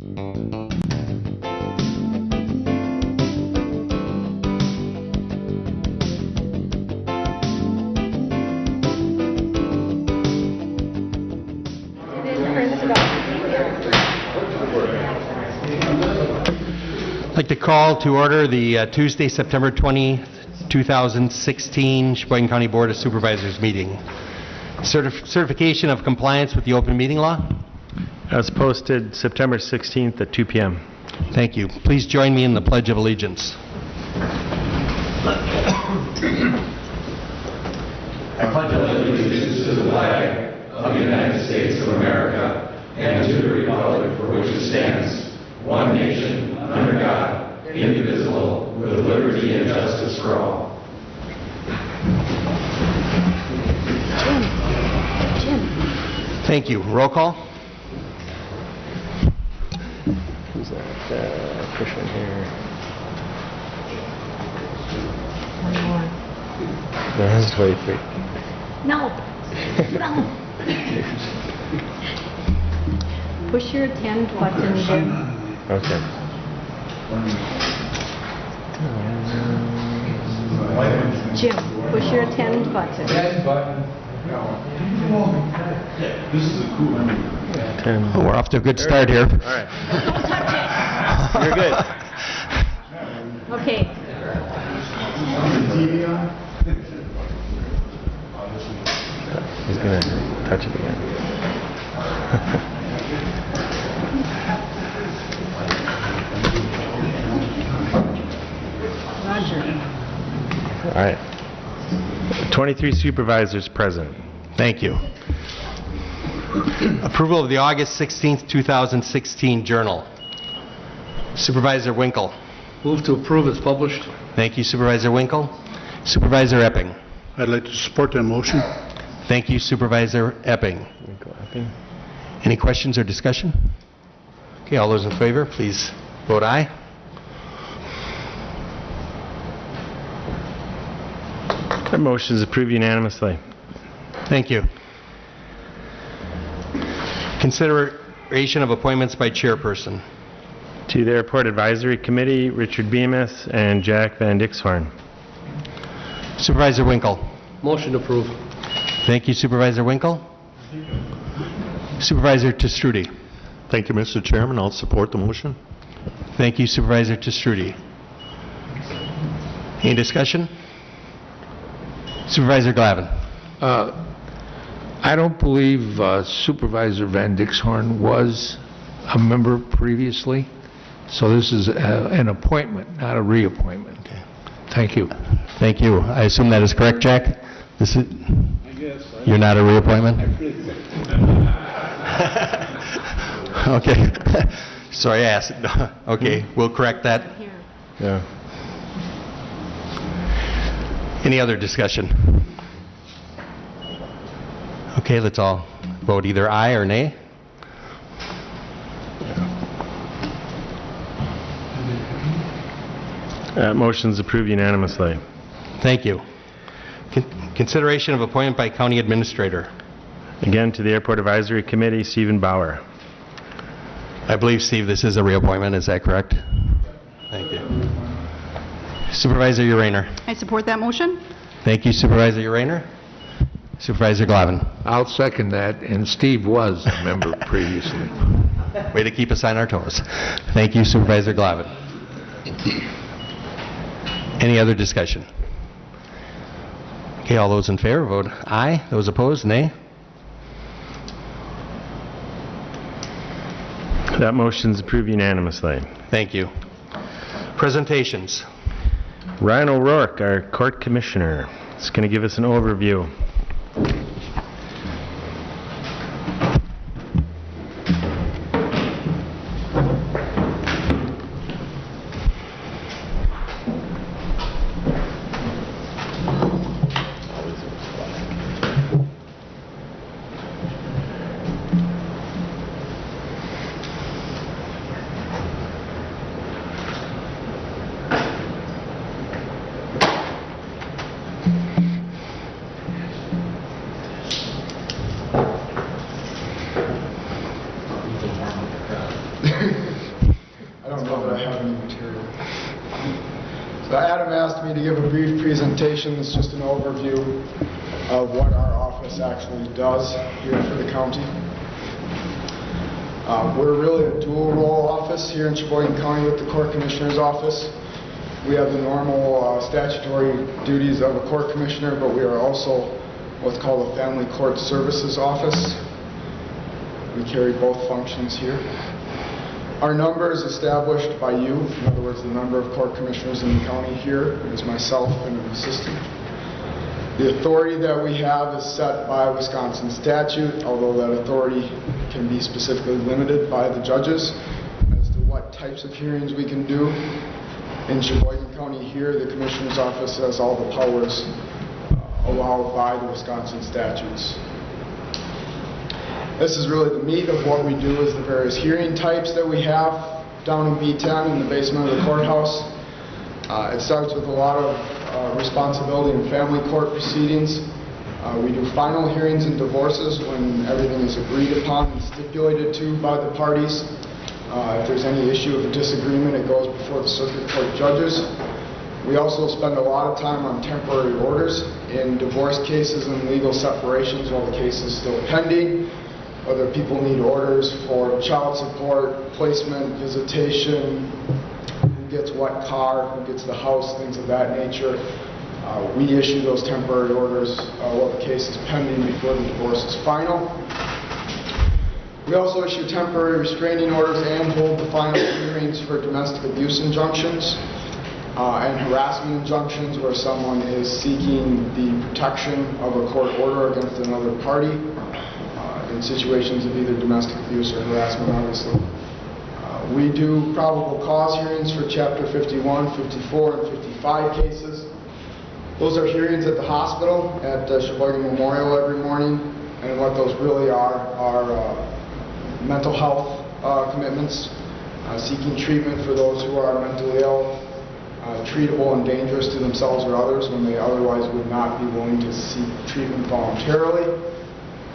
I'd like to call to order the uh, Tuesday, September 20, 2016 Sheboygan County Board of Supervisors meeting. Certif- Certification of compliance with the open meeting law? As posted September 16th at 2 PM. Thank you. Please join me in the Pledge of Allegiance. I pledge allegiance to the flag of the United States of America and to the republic for which it stands, one nation, under God, indivisible, with liberty and justice for all. Jim. Jim. Thank you. Roll call? Who's that? Uh, Push one here. No, that's 23. No, no. Push your attend button, Jim. Okay. Jim, push your attend button. 10. Oh, We're off to a good start here. All right. You're good. Okay, He's going to touch it again. Roger. All right. 23 supervisors present. Thank you. Approval of the August 16th, 2016 Journal. Supervisor Winkle. Move to approve as published. Thank you Supervisor Winkle. Supervisor Epping. I'd like to support that motion. Thank you Supervisor Epping. Any questions or discussion? Okay, all those in favor, please vote aye. That motion is approved unanimously. Thank you. Consideration of appointments by chairperson. To the Airport Advisory Committee, Richard Bemis and Jack Van Dixhorn. Supervisor Winkle. Motion approved. Thank you Supervisor Winkle. Supervisor Testrudy. Thank you, Mr. Chairman. I'll support the motion. Thank you Supervisor Testrudy. Any discussion? Supervisor Glavin. Uh, I don't believe uh, Supervisor Van Dixhorn was a member previously, so this is uh, an appointment, not a reappointment. Thank you. Thank you. I assume that is correct, Jack? This is... I guess. You're not a reappointment? Okay. Sorry, I asked. Okay, we'll correct that. Here. Yeah. Any other discussion? Okay, let's all vote either aye or nay. Uh, that motion is approved unanimously. Thank you. Con- Consideration of appointment by county administrator. Again, to the Airport Advisory Committee, Stephen Bauer. I believe, Steve, this is a reappointment, is that correct? Thank you. Supervisor Urainer. I support that motion. Thank you Supervisor Urainer. Supervisor Glavin. I'll second that, and Steve was a member previously. Way to keep us on our toes. Thank you Supervisor Glavin. Any other discussion? Okay, all those in favor, vote aye. Those opposed, nay. That motion is approved unanimously. Thank you. Presentations. Ryan O'Rourke, our Court Commissioner, is going to give us an overview. Commissioner, but we are also what's called a Family Court Services Office. We carry both functions here. Our number is established by you, in other words, the number of court commissioners in the county here is myself and an assistant. The authority that we have is set by Wisconsin statute, although that authority can be specifically limited by the judges as to what types of hearings we can do. In Sheboygan County here, the Commissioner's Office has all the powers allowed by the Wisconsin statutes. This is really the meat of what we do is the various hearing types that we have down in B10 in the basement of the courthouse. Uh, It starts with a lot of uh, responsibility in family court proceedings. Uh, We do final hearings in divorces when everything is agreed upon and stipulated to by the parties. Uh, If there's any issue of disagreement, it goes before the circuit court judges. We also spend a lot of time on temporary orders in divorce cases and legal separations while the case is still pending, whether people need orders for child support, placement, visitation, who gets what car, who gets the house, things of that nature. Uh, We issue those temporary orders uh, while the case is pending before the divorce is final. We also issue temporary restraining orders and hold the final hearings for domestic abuse injunctions uh, and harassment injunctions where someone is seeking the protection of a court order against another party uh, in situations of either domestic abuse or harassment, obviously. Uh, We do probable cause hearings for Chapter 51, 54, and 55 cases. Those are hearings at the hospital at uh, Sheboygan Memorial every morning, and what those really are, are uh, mental health uh, commitments, uh, seeking treatment for those who are mentally ill, uh, treatable and dangerous to themselves or others when they otherwise would not be willing to seek treatment voluntarily,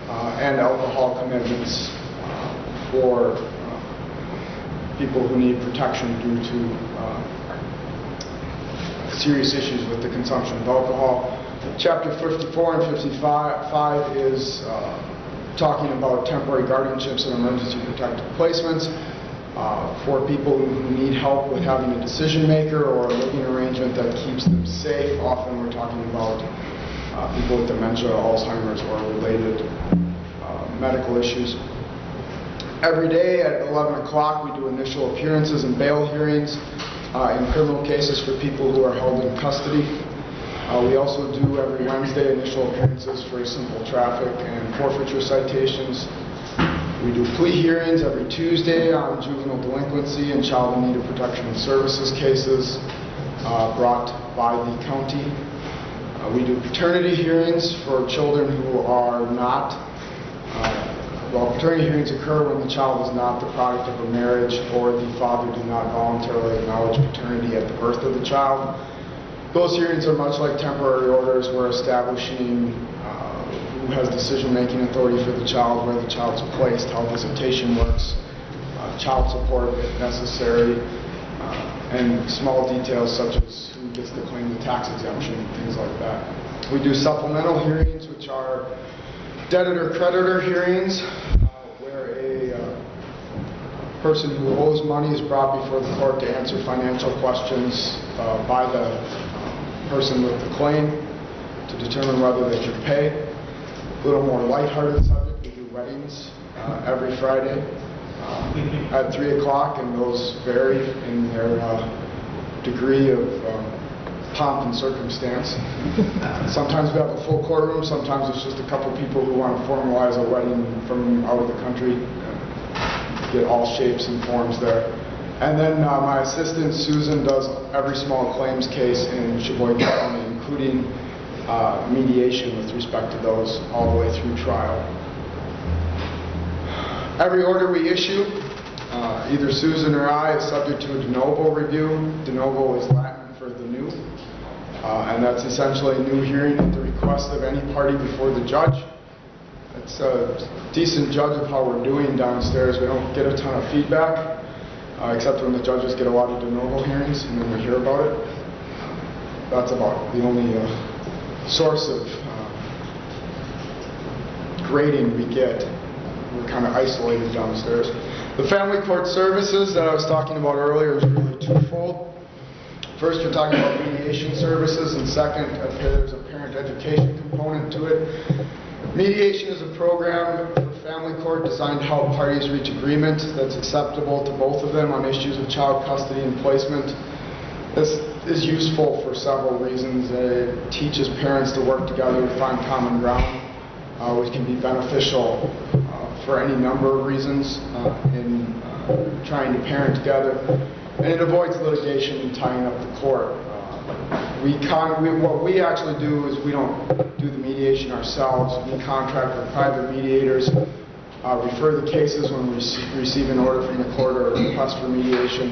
uh, and alcohol commitments uh, for uh, people who need protection due to uh, serious issues with the consumption of alcohol. Chapter 54 and 55 is talking about temporary guardianships and emergency protective placements uh, for people who need help with having a decision maker or a living arrangement that keeps them safe. Often we're talking about uh, people with dementia, Alzheimer's, or related uh, medical issues. Every day at 11 o'clock, we do initial appearances and bail hearings uh, in criminal cases for people who are held in custody. Uh, We also do every Wednesday initial appearances for simple traffic and forfeiture citations. We do plea hearings every Tuesday on juvenile delinquency and child in need of protection and services cases uh, brought by the county. Uh, We do paternity hearings for children who are not uh, well, paternity hearings occur when the child is not the product of a marriage or the father did not voluntarily acknowledge paternity at the birth of the child. Those hearings are much like temporary orders. We're establishing who has decision-making authority for the child, where the child's placed, how visitation works, uh, child support if necessary, uh, and small details such as who gets to claim the tax exemption, things like that. We do supplemental hearings, which are debtor-creditor hearings, uh, where a uh, person who owes money is brought before the court to answer financial questions uh, by the person with the claim to determine whether they should pay. A little more lighthearted subject, we do weddings uh, every Friday uh, at 3 o'clock, and those vary in their uh, degree of um, pomp and circumstance. Sometimes we have a full courtroom, sometimes it's just a couple people who want to formalize a wedding from out of the country. Get all shapes and forms there. And then uh, my assistant Susan does every small claims case in Sheboygan County, including uh, mediation with respect to those all the way through trial. Every order we issue, uh, either Susan or I, is subject to a de novo review. De novo is Latin for the new. Uh, And that's essentially a new hearing at the request of any party before the judge. It's a decent judge of how we're doing downstairs. We don't get a ton of feedback, uh, except when the judges get a lot of de novo hearings, and then we hear about it. that's about the only uh, source of uh, grading we get. We're kind of isolated downstairs. The family court services that I was talking about earlier is really twofold. First, you're talking about mediation services, and second, there's a parent education component to it. Mediation is a program for family court designed to help parties reach agreement that's acceptable to both of them on issues of child custody and placement. This is useful for several reasons. It teaches parents to work together to find common ground, uh, which can be beneficial uh, for any number of reasons uh, in uh, trying to parent together. And it avoids litigation and tying up the court. Uh, We we- what we actually do is we don't do the mediation ourselves. We contract with private mediators, refer the cases when we rece- receive an order from the court or a request for mediation,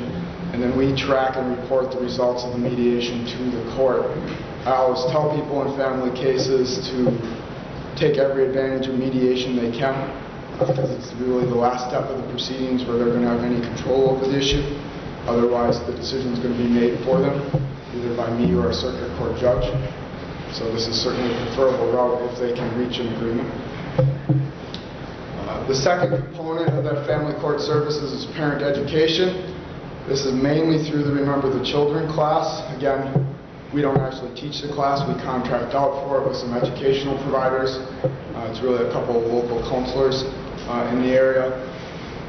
and then we track and report the results of the mediation to the court. I always tell people in family cases to take every advantage of mediation they can, because it's really the last step of the proceedings where they're going to have any control over the issue. Otherwise, the decision is going to be made for them, either by me or a circuit court judge. So this is certainly a preferable route if they can reach an agreement. Uh, The second component of that family court services is parent education. This is mainly through the Remember the Children class. Again, we don't actually teach the class, we contract out for it with some educational providers. Uh, It's really a couple of local counselors uh, in the area.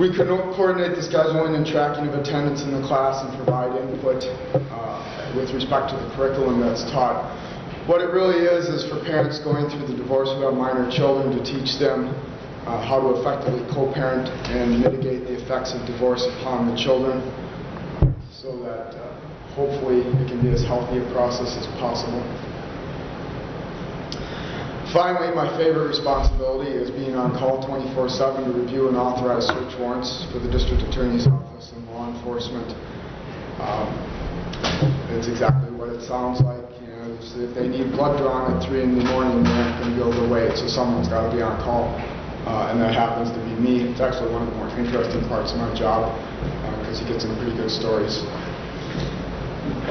We coordinate the scheduling and tracking of attendance in the class and provide input uh, with respect to the curriculum that's taught. What it really is, is for parents going through the divorce who have minor children to teach them uh, how to effectively co-parent and mitigate the effects of divorce upon the children so that uh, hopefully it can be as healthy a process as possible. Finally, my favorite responsibility is being on call 24/7 to review and authorize search warrants for the district attorney's office and law enforcement. Um, It's exactly what it sounds like, you know, if they need blood drawn at 3 in the morning, they're not going to be able to wait, so someone's got to be on call, Uh, and that happens to be me. It's actually one of the more interesting parts of my job, because he gets some pretty good stories.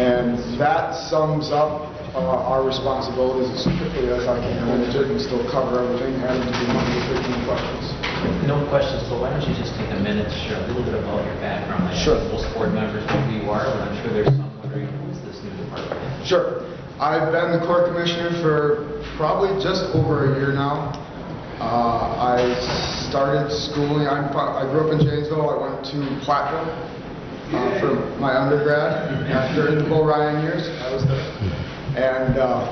And that sums up uh, our responsibilities as quickly as I can manage it and still cover everything, and to of taking questions. No questions, but why don't you just take a minute to share a little bit about your background? I Sure. most board members know who you are, but I'm sure there's some wondering who's this new department? Sure. I've been the court commissioner for probably just over a year now. Uh, I started schooling, I'm, I grew up in Janesville, I went to Platteville uh, for my undergrad, after in the Bo Ryan years, I was there. And uh,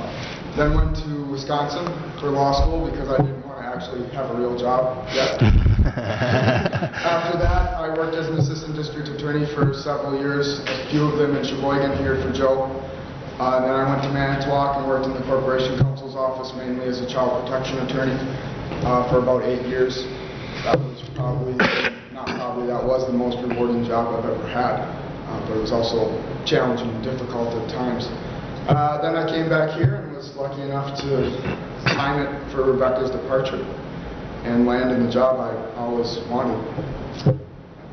then went to Wisconsin for law school because I didn't want to actually have a real job yet. After that, I worked as an assistant district attorney for several years, a few of them in Sheboygan here for Joe. Uh, Then I went to Manitowoc and worked in the Corporation Counsel's office mainly as a child protection attorney uh, for about eight years. That was probably, not probably, that was the most rewarding job I've ever had, uh, but it was also challenging and difficult at times. Uh, Then I came back here and was lucky enough to time it for Rebecca's departure and land in the job I always wanted.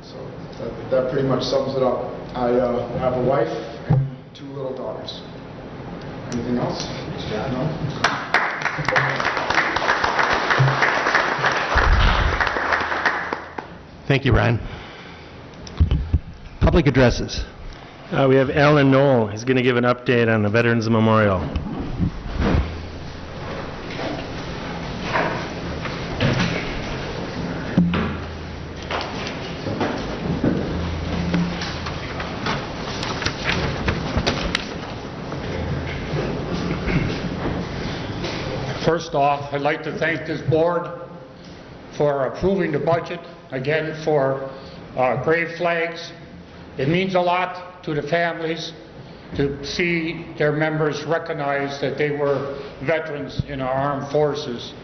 So that, that pretty much sums it up. I uh, have a wife and two little daughters. Anything else? No? Thank you, Ryan. Public addresses. Uh, We have Alan Knoll, he's going to give an update on the Veterans Memorial. First off, I'd like to thank this board for approving the budget, again, for uh, grave flags. It means a lot to the families to see their members recognize that they were veterans in our armed forces.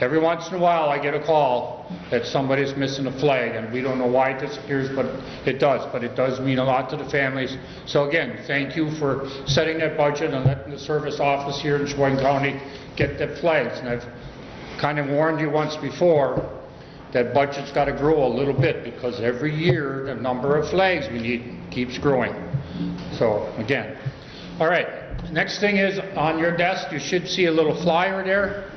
Every once in a while, I get a call that somebody's missing a flag, and we don't know why it disappears, but it does. But it does mean a lot to the families. So again, thank you for setting that budget and letting the service office here in Sheboygan County get the flags. And I've kind of warned you once before, that budget's got to grow a little bit, because every year, the number of flags we need keeps growing. So, again, all right, Next thing is, on your desk, you should see a little flyer there.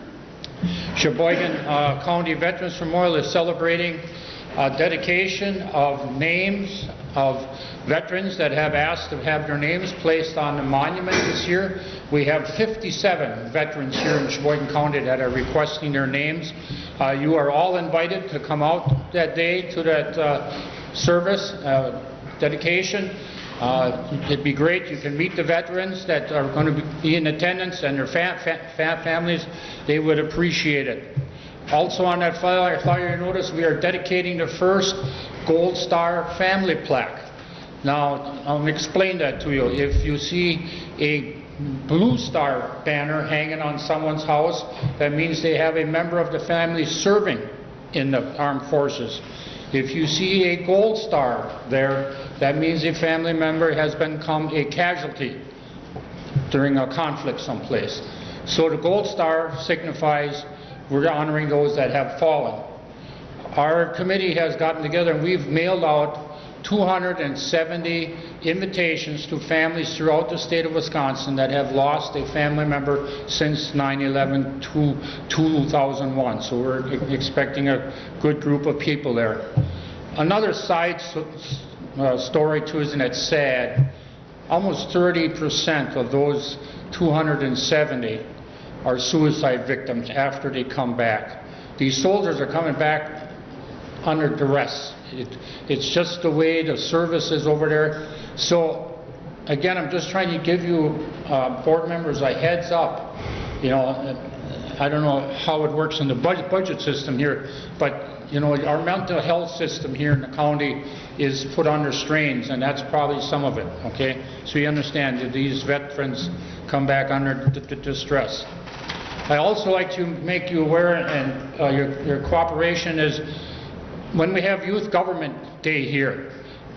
Sheboygan uh, County Veterans Memorial is celebrating uh, dedication of names of veterans that have asked to have their names placed on the monument this year. We have 57 veterans here in Sheboygan County that are requesting their names. Uh, You are all invited to come out that day to that uh, service, uh, dedication. Uh, It'd be great, you can meet the veterans that are going to be in attendance and their fa- fa- fa- families, they would appreciate it. Also on that flyer, flyer, notice we are dedicating the first Gold Star family plaque. Now, I'll explain that to you. If you see a Blue Star banner hanging on someone's house, that means they have a member of the family serving in the armed forces. If you see a Gold Star there, that means a family member has become a casualty during a conflict someplace. So the Gold Star signifies we're honoring those that have fallen. Our committee has gotten together and we've mailed out 270 invitations to families throughout the state of Wisconsin that have lost a family member since 9/11 to 2001. So we're expecting a good group of people there. Another side s- uh, story too, isn't it sad? Almost 30% of those 270 are suicide victims after they come back. These soldiers are coming back under duress. It, it's just the way the service is over there. So, again, I'm just trying to give you, uh, board members, a heads up. You know, I don't know how it works in the budget, budget system here, but, you know, our mental health system here in the county is put under strains, and that's probably some of it, okay? So you understand that these veterans come back under distress. I also like to make you aware, and uh, your your cooperation is, when we have Youth Government Day here,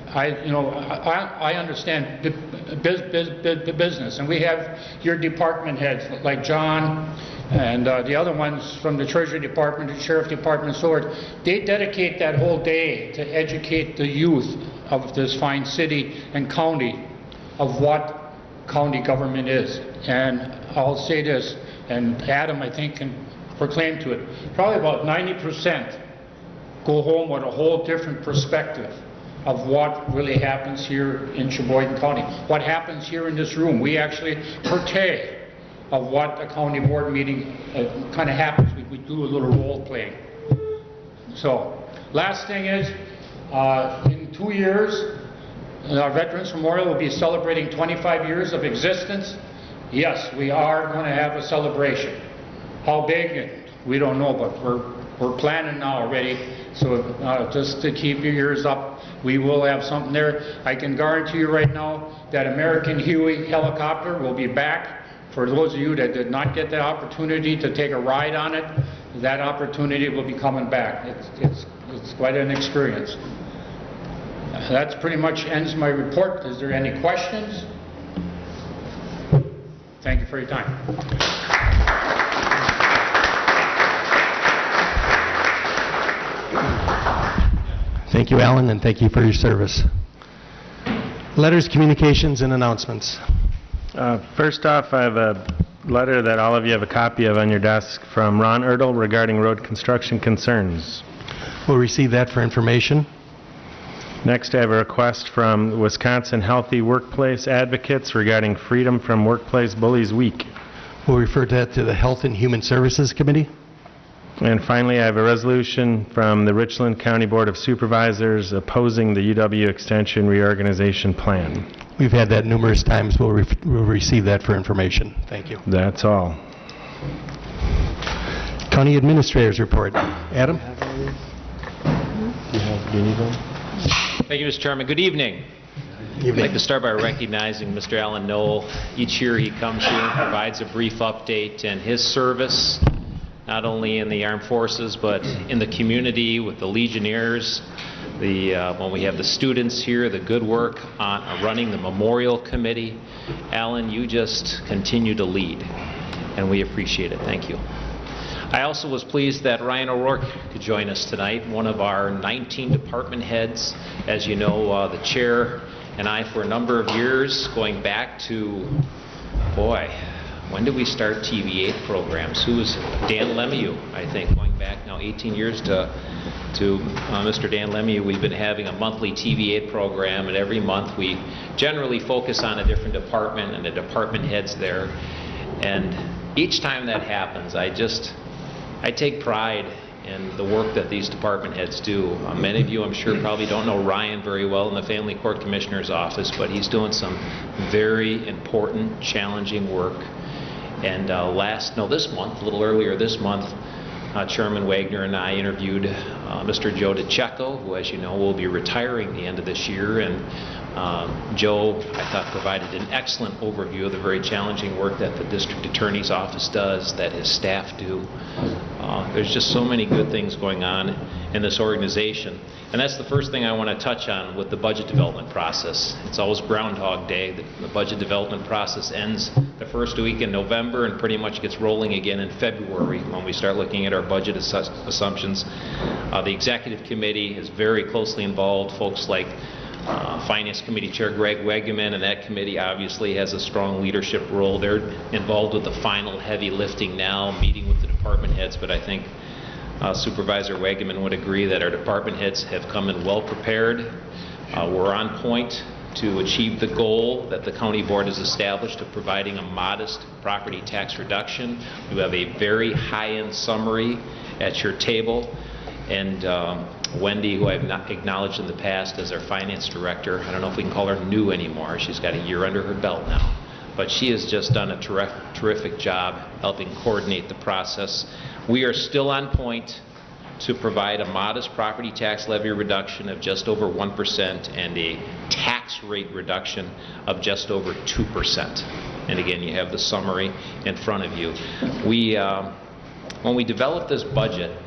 I, you know, I I understand the bus- bus- bus- the business, and we have your department heads, like John and uh, the other ones from the Treasury Department, the Sheriff Department, so forth. They dedicate that whole day to educate the youth of this fine city and county of what county government is. And I'll say this, and Adam, I think, can proclaim to it, probably about 90% go home with a whole different perspective of what really happens here in Sheboygan County, what happens here in this room. We actually partake of what a county board meeting kind of happens. We- We do a little role playing. So, last thing is, uh, in two years, our Veterans Memorial will be celebrating 25 years of existence. Yes, we are going to have a celebration. How big, we don't know, but we're, we're planning now already. So uh, just to keep your ears up, we will have something there. I can guarantee you right now that American Huey helicopter will be back. For those of you that did not get the opportunity to take a ride on it, that opportunity will be coming back. It's, it's, it's quite an experience. That pretty much ends my report. Is there any questions? Thank you for your time. Thank you, Alan, and thank you for your service. Letters, communications, and announcements. Uh, First off, I have a letter that all of you have a copy of on your desk from Ron Erdl regarding road construction concerns. We'll receive that for information. Next, I have a request from Wisconsin Healthy Workplace Advocates regarding Freedom from Workplace Bullies Week. We'll refer that to the Health and Human Services Committee. And finally, I have a resolution from the Richland County Board of Supervisors opposing the UW Extension reorganization plan. We've had that numerous times. We'll re- we'll receive that for information. Thank you. That's all. County Administrators Report. Adam? Thank you, Mr. Chairman. Good evening. I'd like to start by recognizing Mr. Alan Knoll. Each year he comes here and provides a brief update and his service, not only in the armed forces, but in the community with the Legionnaires, the, uh, when we have the students here, the good work on uh, running the memorial committee. Alan, you just continue to lead, and we appreciate it. Thank you. I also was pleased that Ryan O'Rourke could join us tonight, one of our 19 department heads. As you know, uh, the chair and I, for a number of years, going back to boy, when did we start TV8 programs? Who was Dan Lemieux, I think, going back now 18 years to, to uh, Mr. Dan Lemieux. We've been having a monthly TV8 program, and every month we generally focus on a different department and the department heads there. And each time that happens, I just, I take pride in the work that these department heads do. Uh, Many of you, I'm sure, probably don't know Ryan very well in the Family Court Commissioner's office, but he's doing some very important, challenging work. And uh, last, no, this month, a little earlier this month, uh, Chairman Wagner and I interviewed uh, Mr. Joe DeCecco, who, as you know, will be retiring the end of this year. And uh, Joe, I thought, provided an excellent overview of the very challenging work that the district attorney's office does, that his staff do. Uh, There's just so many good things going on in this organization. And that's the first thing I want to touch on with the budget development process. It's always Groundhog Day. The the budget development process ends the first week in November and pretty much gets rolling again in February when we start looking at our budget assu- assumptions. Uh, The executive committee is very closely involved. Folks like uh, Finance Committee Chair Greg Wegeman, and that committee obviously has a strong leadership role. They're involved with the final heavy lifting now, meeting with the department heads, but I think uh, Supervisor Wegeman would agree that our department heads have come in well-prepared. Uh, We're on point to achieve the goal that the county board has established of providing a modest property tax reduction. You have a very high-end summary at your table. And um, Wendy, who I've not acknowledged in the past as our finance director, I don't know if we can call her new anymore. She's got a year under her belt now. But she has just done a terri- terrific job helping coordinate the process. We are still on point to provide a modest property tax levy reduction of just over 1% and a tax rate reduction of just over 2%. And again, you have the summary in front of you. We, um, when we developed this budget,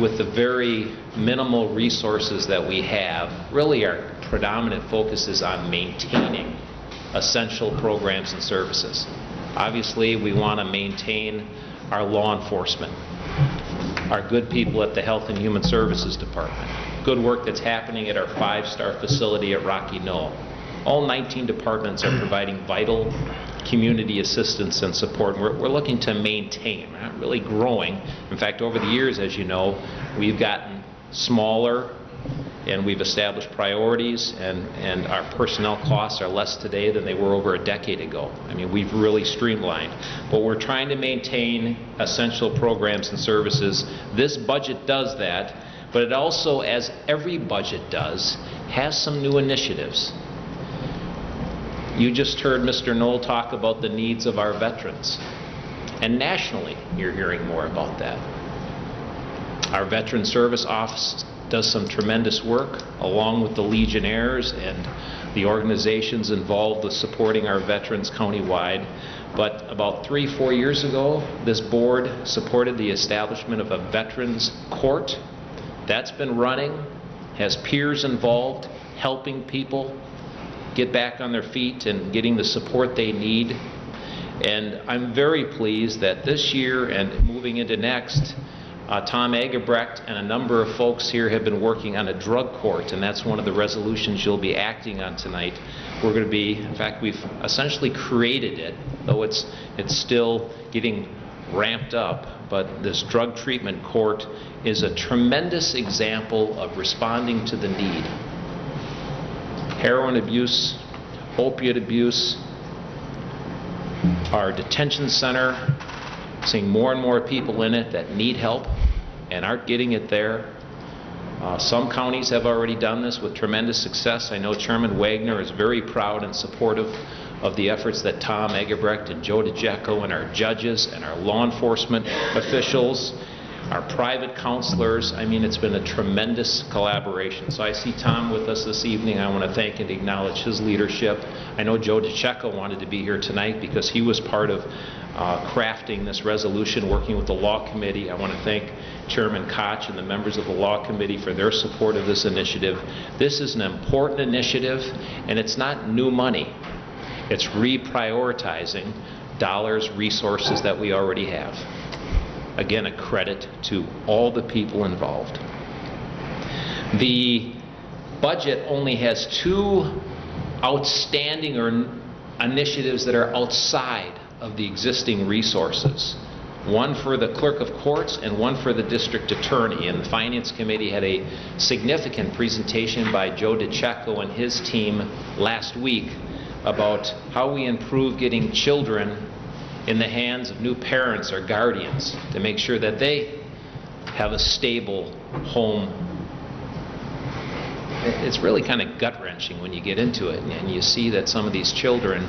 with the very minimal resources that we have, really our predominant focus is on maintaining essential programs and services. Obviously, we want to maintain our law enforcement, our good people at the Health and Human Services Department, good work that's happening at our five-star facility at Rocky Knoll. All 19 departments are providing vital community assistance and support. We're, we're looking to maintain, not really growing. In fact, over the years, as you know, we've gotten smaller and we've established priorities and, and our personnel costs are less today than they were over a decade ago. I mean, we've really streamlined. But we're trying to maintain essential programs and services. This budget does that, but it also, as every budget does, has some new initiatives. You just heard Mr. Knoll talk about the needs of our veterans. And nationally, you're hearing more about that. Our Veteran Service Office does some tremendous work, along with the Legionnaires and the organizations involved with supporting our veterans countywide. But about three, four years ago, this board supported the establishment of a Veterans Court. That's been running, has peers involved, helping people get back on their feet and getting the support they need. And I'm very pleased that this year and moving into next, uh, Tom Agebrecht and a number of folks here have been working on a drug court, and that's one of the resolutions you'll be acting on tonight. We're going to be, in fact, we've essentially created it, though it's, it's still getting ramped up, but this drug treatment court is a tremendous example of responding to the need heroin abuse, opiate abuse, our detention center, seeing more and more people in it that need help and aren't getting it there. Uh, Some counties have already done this with tremendous success. I know Chairman Wagner is very proud and supportive of the efforts that Tom Egebrecht and Joe DeCecco and our judges and our law enforcement officials, our private counselors, I mean, it's been a tremendous collaboration. So I see Tom with us this evening. I want to thank and acknowledge his leadership. I know Joe DeCecco wanted to be here tonight because he was part of uh, crafting this resolution, working with the Law Committee. I want to thank Chairman Koch and the members of the Law Committee for their support of this initiative. This is an important initiative, and it's not new money. It's reprioritizing dollars, resources that we already have. Again, a credit to all the people involved. The budget only has two outstanding or initiatives that are outside of the existing resources, one for the clerk of courts and one for the district attorney. And the Finance Committee had a significant presentation by Joe DeCecco and his team last week about how we improve getting children in the hands of new parents or guardians to make sure that they have a stable home it's really kind of gut wrenching when you get into it and you see that some of these children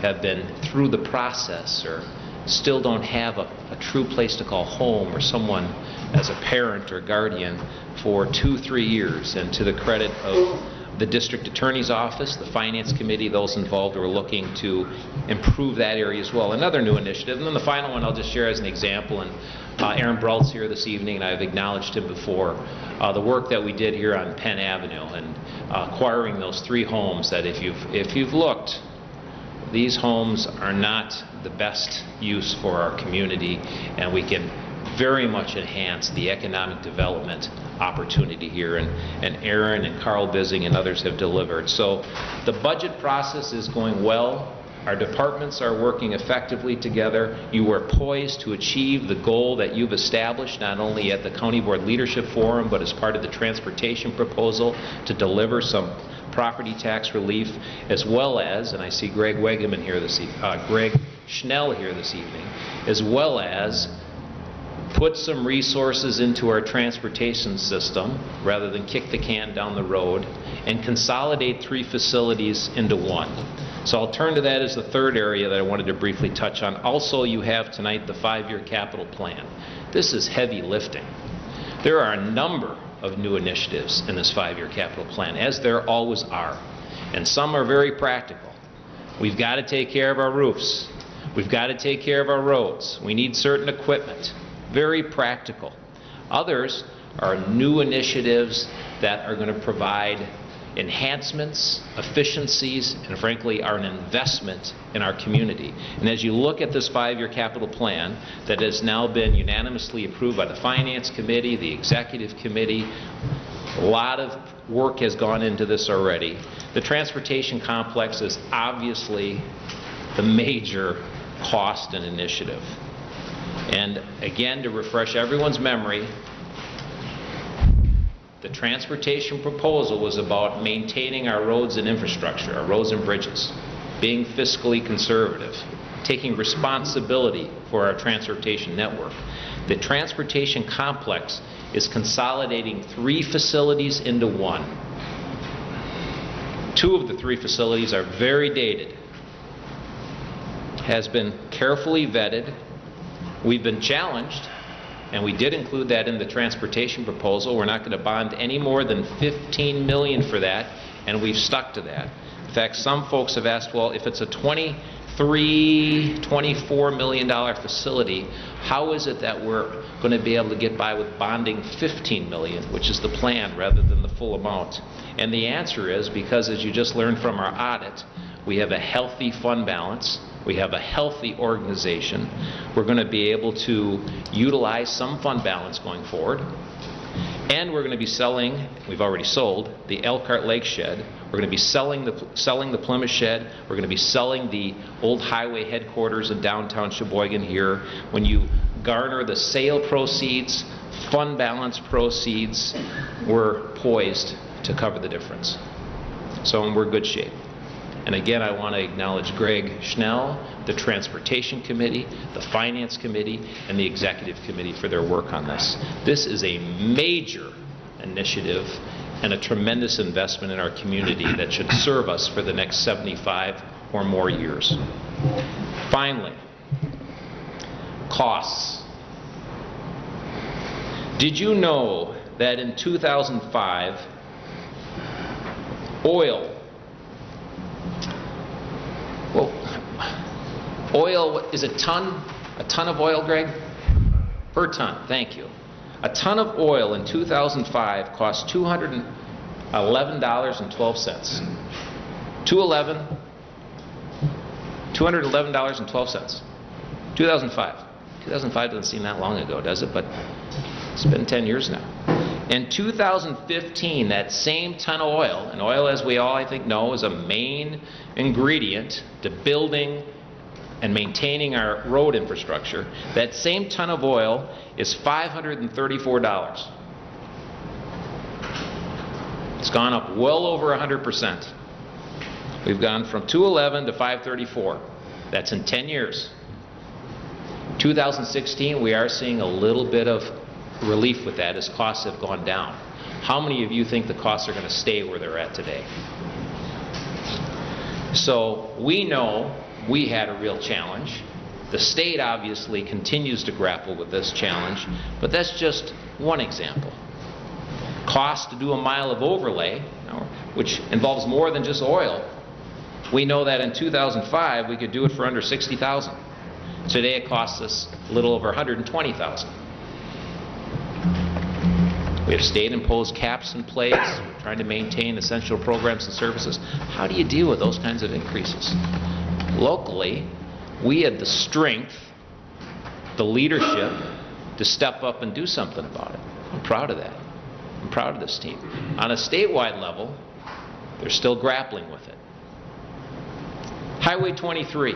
have been through the process or still don't have a, a, true place to call home or someone as a parent or guardian for two, three years. And to the credit of the district attorney's office, the finance committee, those involved are looking to improve that area as well. Another new initiative. And then the final one I'll just share as an example. And uh, Aaron Brault's here this evening, and I've acknowledged him before. Uh, the work that we did here on Penn Avenue and uh, acquiring those three homes that if you've, if you've looked, these homes are not the best use for our community, and we can very much enhance the economic development opportunity here. And, and Aaron and Carl Bissing and others have delivered. So the budget process is going well. Our departments are working effectively together. You are poised to achieve the goal that you've established, not only at the County Board Leadership Forum, but as part of the transportation proposal to deliver some property tax relief, as well as, and I see Greg Wegeman here this e uh, Greg Schnell here this evening, as well as put some resources into our transportation system rather than kick the can down the road and consolidate three facilities into one. So I'll turn to that as the third area that I wanted to briefly touch on. Also, you have tonight the five-year capital plan. This is heavy lifting. There are a number of new initiatives in this five-year capital plan, as there always are. And some are very practical. We've got to take care of our roofs. We've got to take care of our roads. We need certain equipment. Very practical. Others are new initiatives that are going to provide enhancements, efficiencies, and frankly are an investment in our community. And as you look at this five-year capital plan that has now been unanimously approved by the Finance Committee, the Executive Committee, a lot of work has gone into this already. The transportation complex is obviously the major cost and initiative. And again, to refresh everyone's memory, the transportation proposal was about maintaining our roads and infrastructure, our roads and bridges, being fiscally conservative, taking responsibility for our transportation network. The transportation complex is consolidating three facilities into one. Two of the three facilities are very dated, has been carefully vetted. We've been challenged and we did include that in the transportation proposal. We're not going to bond any more than 15 million for that, and we've stuck to that. In fact, some folks have asked, well, if it's a 23, 24 million dollar facility, how is it that we're going to be able to get by with bonding 15 million, which is the plan, rather than the full amount? And the answer is because, as you just learned from our audit, we have a healthy fund balance we have a healthy organization. We're going to be able to utilize some fund balance going forward. And we're going to be selling, we've already sold, the Elkhart Lake Shed. We're going to be selling the, selling the Plymouth Shed. We're going to be selling the old highway headquarters in downtown Sheboygan here. When you garner the sale proceeds, fund balance proceeds, we're poised to cover the difference. So we're in good shape. And again, I want to acknowledge Greg Schnell, the Transportation Committee, the Finance Committee, and the Executive Committee for their work on this. This is a major initiative and a tremendous investment in our community that should serve us for the next 75 or more years. Finally, costs. Did you know that in 2005, oil well, oil is a ton, a ton of oil, Greg? Per ton, thank you. A ton of oil in 2005 cost $211.12. 211 $211.12. 2005. 2005 doesn't seem that long ago, does it? But it's been 10 years now. In 2015, that same ton of oil, and oil, as we all I think know, is a main ingredient to building and maintaining our road infrastructure, that same ton of oil is $534. It's gone up well over 100%. We've gone from 211 to 534. That's in 10 years. 2016, we are seeing a little bit of relief with that as costs have gone down. How many of you think the costs are going to stay where they're at today? So we know we had a real challenge. The state obviously continues to grapple with this challenge, but that's just one example. Cost to do a mile of overlay, which involves more than just oil. We know that in 2005 we could do it for under 60,000. Today it costs us a little over 120,000. We have state-imposed caps in place, We're trying to maintain essential programs and services. How do you deal with those kinds of increases? Locally, we had the strength, the leadership, to step up and do something about it. I'm proud of that. I'm proud of this team. On a statewide level, they're still grappling with it. Highway 23.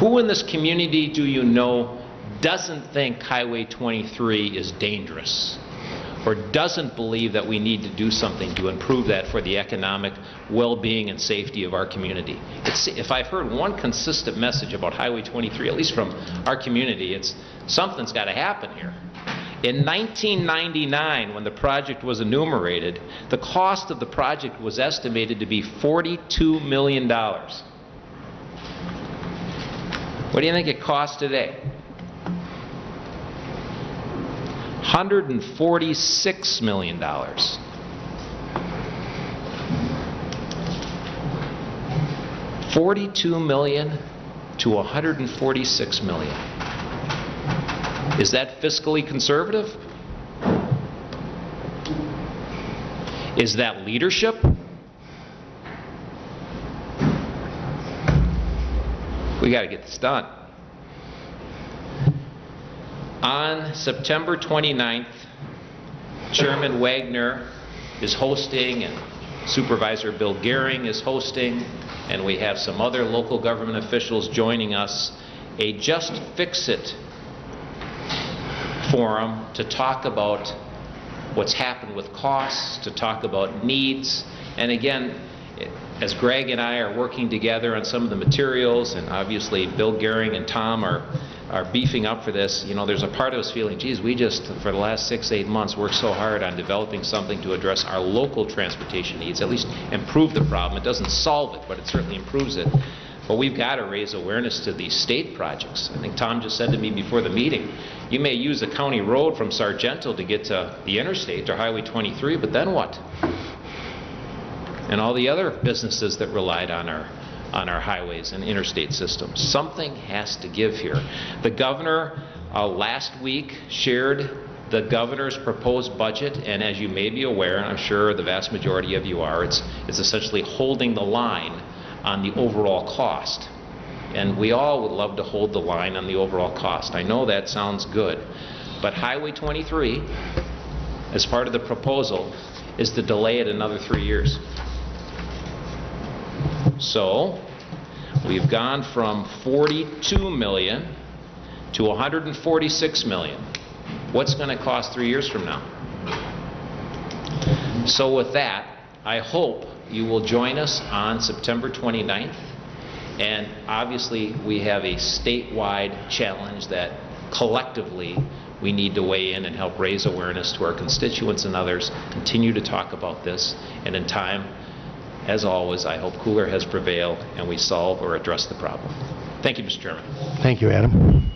Who in this community do you know doesn't think Highway 23 is dangerous? Or doesn't believe that we need to do something to improve that for the economic well-being and safety of our community? It's, if I've heard one consistent message about Highway 23, at least from our community, it's something's got to happen here. In 1999, when the project was enumerated, the cost of the project was estimated to be $42 million. What do you think it costs today? $146 million. Forty-two million to 146 million. Is that fiscally conservative? Is that leadership? We got to get this done. On September 29th, Chairman Wagner is hosting and Supervisor Bill Gehring is hosting, and we have some other local government officials joining us, a Just Fix It forum to talk about what's happened with costs, to talk about needs, and again, as Greg and I are working together on some of the materials, and obviously Bill Gehring and Tom are, are beefing up for this, you know, there's a part of us feeling, geez, we just, for the last six, eight months, worked so hard on developing something to address our local transportation needs, at least improve the problem. It doesn't solve it, but it certainly improves it. But we've got to raise awareness to these state projects. I think Tom just said to me before the meeting, you may use a county road from Sargento to get to the interstate or Highway 23, but then what? and all the other businesses that relied on our on our highways and interstate systems. Something has to give here. The governor uh, last week shared the governor's proposed budget, and as you may be aware, and I'm sure the vast majority of you are, it's, it's essentially holding the line on the overall cost. And we all would love to hold the line on the overall cost. I know that sounds good, but Highway 23, as part of the proposal, is to delay it another three years. So, we've gone from 42 million to 146 million. What's going to cost three years from now? So with that, I hope you will join us on September 29th. And obviously, we have a statewide challenge that collectively we need to weigh in and help raise awareness to our constituents and others, continue to talk about this, and in time, as always, I hope cooler has prevailed and we solve or address the problem. Thank you, Mr. Chairman. Thank you, Adam.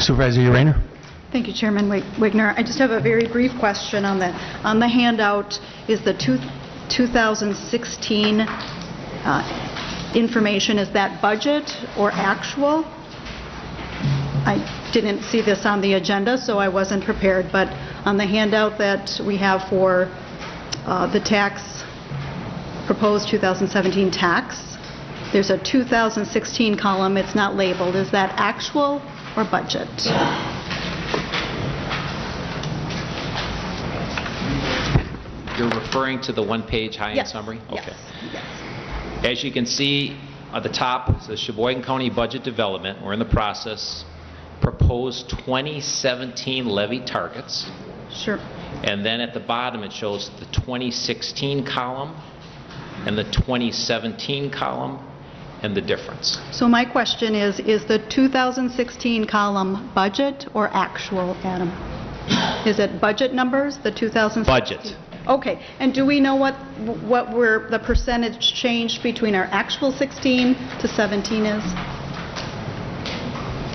Supervisor Rayner? Thank you, Chairman Wig- Wigner. I just have a very brief question on that. On the handout is the two- 2016 uh, information, is that budget or actual? I didn't see this on the agenda, so I wasn't prepared, but on the handout that we have for uh, the tax, proposed 2017 tax, there's a 2016 column, it's not labeled. Is that actual or budget? You're referring to the one-page high-end Yes, summary? yes, Okay. yes. As you can see, at the top, it says Sheboygan County Budget Development. We're in the process. Proposed 2017 levy targets. Sure. And then at the bottom, it shows the 2016 column and the 2017 column and the difference. So my question is, is the 2016 column budget or actual, Adam? Is it budget numbers, the 2016? Budget. Okay, and do we know what, what were, the percentage change between our actual 16 to 17 is?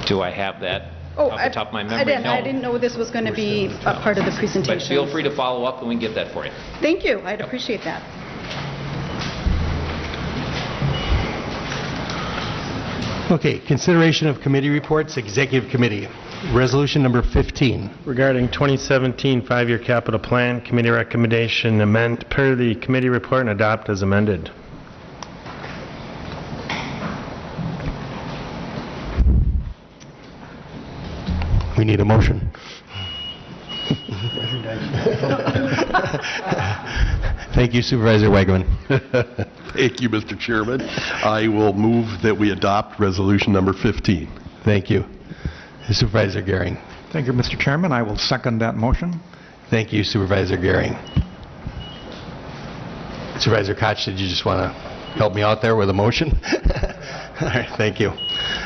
Do I have that Oh, off I- the top of my I memory? didn't, I No. didn't know this was going to be a part of the presentation. But feel free to follow up and we can get that for you. Thank you, I'd appreciate that. Okay, consideration of committee reports, Executive Committee. Resolution number 15. Regarding 2017 five-year capital plan, committee recommendation amend per the committee report and adopt as amended. Need a motion. Thank you Supervisor Wegman. Thank you, Mr. Chairman. I will move that we adopt resolution number 15. Thank you. Supervisor Gehring. Thank you, Mr. Chairman. I will second that motion. Thank you Supervisor Gehring. Supervisor Koch, did you just want to help me out there with a motion? All right, thank you.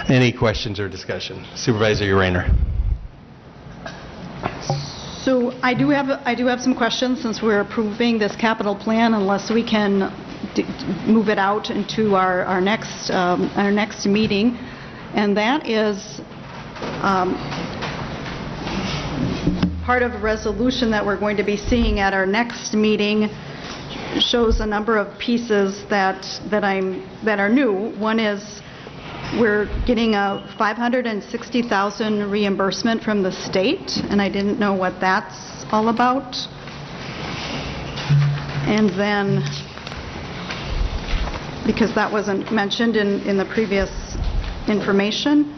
Any questions or discussion? Supervisor Urainer. So I do have, I do have some questions since we're approving this capital plan unless we can move it out into our, our next, um, our next meeting. And that is um, part of a resolution that we're going to be seeing at our next meeting shows a number of pieces that, that I'm, that are new. One is we're getting a 560,000 reimbursement from the state, and I didn't know what that's all about. And then, because that wasn't mentioned in, in the previous information.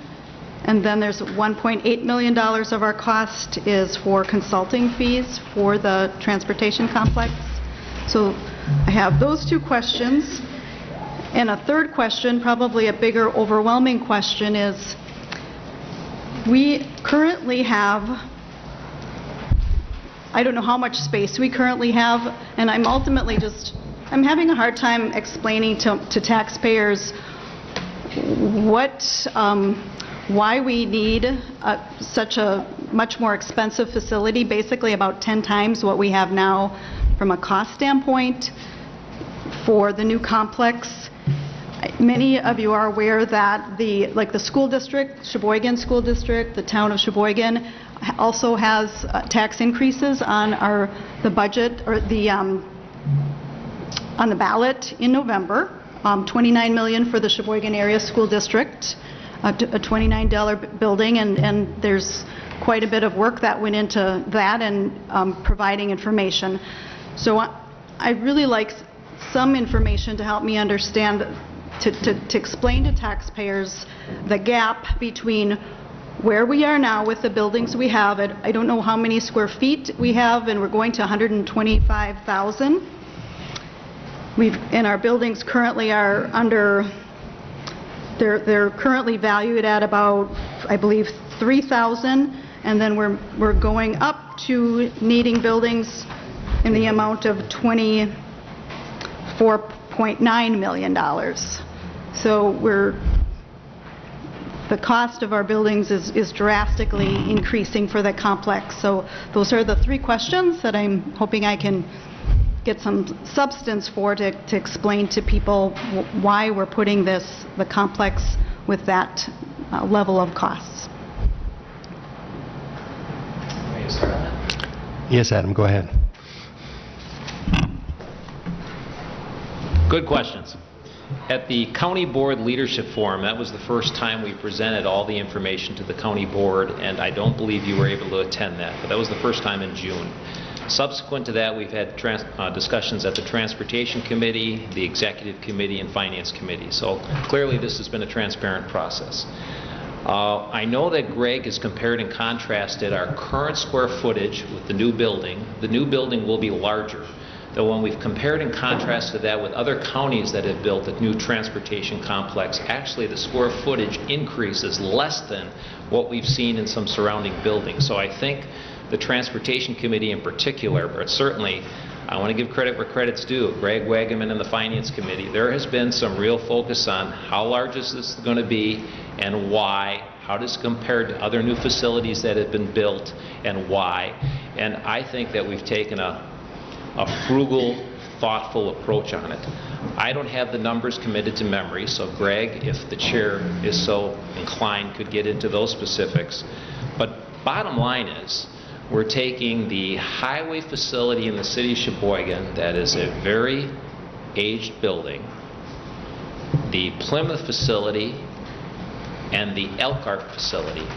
And then there's $1.8 million of our cost is for consulting fees for the transportation complex. So I have those two questions. And a third question, probably a bigger overwhelming question, is we currently have, I don't know how much space we currently have, and I'm ultimately just, I'm having a hard time explaining to to taxpayers what, um, why we need uh, such a much more expensive facility, basically about 10 times what we have now from a cost standpoint for the new complex. Many of you are aware that the, like the school district, Sheboygan School District, the town of Sheboygan also has uh, tax increases on our, the budget, or the, um, on the ballot in November, um, 29 million for the Sheboygan Area School District, a $29 building, and, and there's quite a bit of work that went into that and um, providing information. So I- I'd really like some information to help me understand, to, to, to explain to taxpayers the gap between where we are now with the buildings we have. at- I don't know how many square feet we have, and we're going to 125,000. We've, and our buildings currently are under, they're, they're currently valued at about, I believe, 3,000, and then we're, we're going up to needing buildings in the amount of $24.9 million. So we're, the cost of our buildings is is drastically increasing for the complex. So those are the three questions that I'm hoping I can get some substance for to to explain to people why we're putting this, the complex, with that uh, level of costs. Yes, Adam, go ahead. Good questions. At the County Board Leadership Forum, that was the first time we presented all the information to the county board, and I don't believe you were able to attend that, but that was the first time in June. Subsequent to that, we've had uh, discussions at the Transportation Committee, the Executive Committee, and Finance Committee. So clearly, this has been a transparent process. Uh, I know that Greg has compared and contrasted our current square footage with the new building. The new building will be larger. That when we've compared and contrasted that with other counties that have built a new transportation complex, actually the square footage increase is less than what we've seen in some surrounding buildings. So I think the Transportation Committee in particular, but certainly, I want to give credit where credit's due, Greg Wagaman and the Finance Committee, there has been some real focus on how large is this going to be and why, how does it compare to other new facilities that have been built and why. And I think that we've taken a, a frugal, thoughtful approach on it. I don't have the numbers committed to memory, so Greg, if the chair is so inclined, could get into those specifics. But bottom line is, we're taking the highway facility in the city of Sheboygan, that is a very aged building, the Plymouth facility, and the Elkhart facility,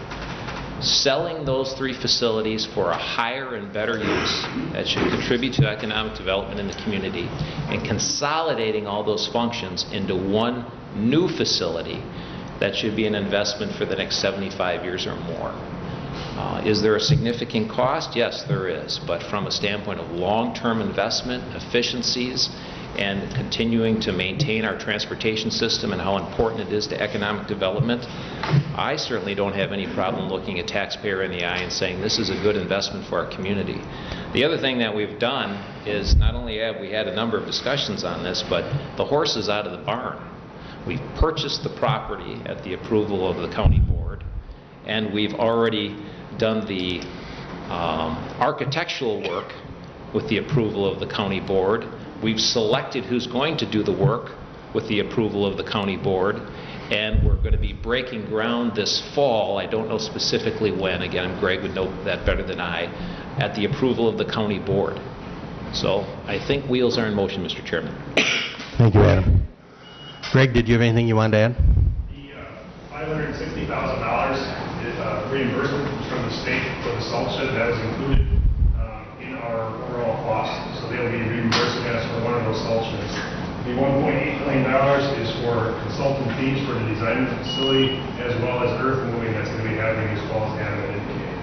selling those three facilities for a higher and better use that should contribute to economic development in the community, and consolidating all those functions into one new facility that should be an investment for the next 75 years or more. Uh, Is there a significant cost? Yes, there is. But from a standpoint of long-term investment, efficiencies, and continuing to maintain our transportation system and how important it is to economic development, I certainly don't have any problem looking a taxpayer in the eye and saying this is a good investment for our community. The other thing that we've done is not only have we had a number of discussions on this, but the horse is out of the barn. We've purchased the property at the approval of the county board, and we've already done the um, architectural work with the approval of the county board. We've selected who's going to do the work with the approval of the county board, and we're going to be breaking ground this fall, I don't know specifically when, again, Greg would know that better than I, at the approval of the county board. So I think wheels are in motion, Mr. Chairman. Thank you, Adam. Greg, did you have anything you wanted to add? The uh, $560,000 is uh, reimbursement from the state for the salt shed, that is included uh, in our overall cost, so they'll be reimbursing us for one of those salt sheds. The $1.8 million is for consultant fees for the design of the facility, as well as earth moving that's going to be happening as well as Adam had indicated.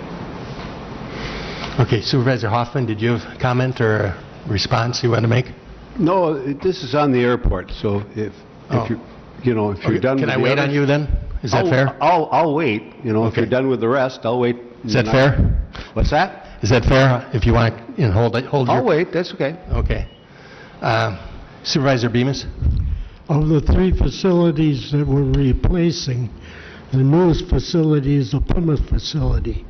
Okay, Supervisor Hoffman, did you have a comment or a response you want to make? No, it- this is on the airport, so if, Oh. if you, you know, if you're Okay, done with Can I the wait on you then? Is that I'll- fair? I'll, I'll wait, you know, if you're done with the rest, I'll wait. Is that fair? I'll- What's that? Is that fair, if you want, you know, hold, it- hold your... I'll wait, that's okay. Okay. Uh, Supervisor Bemis? Of the three facilities that we're replacing, the newest facility is the Plymouth facility,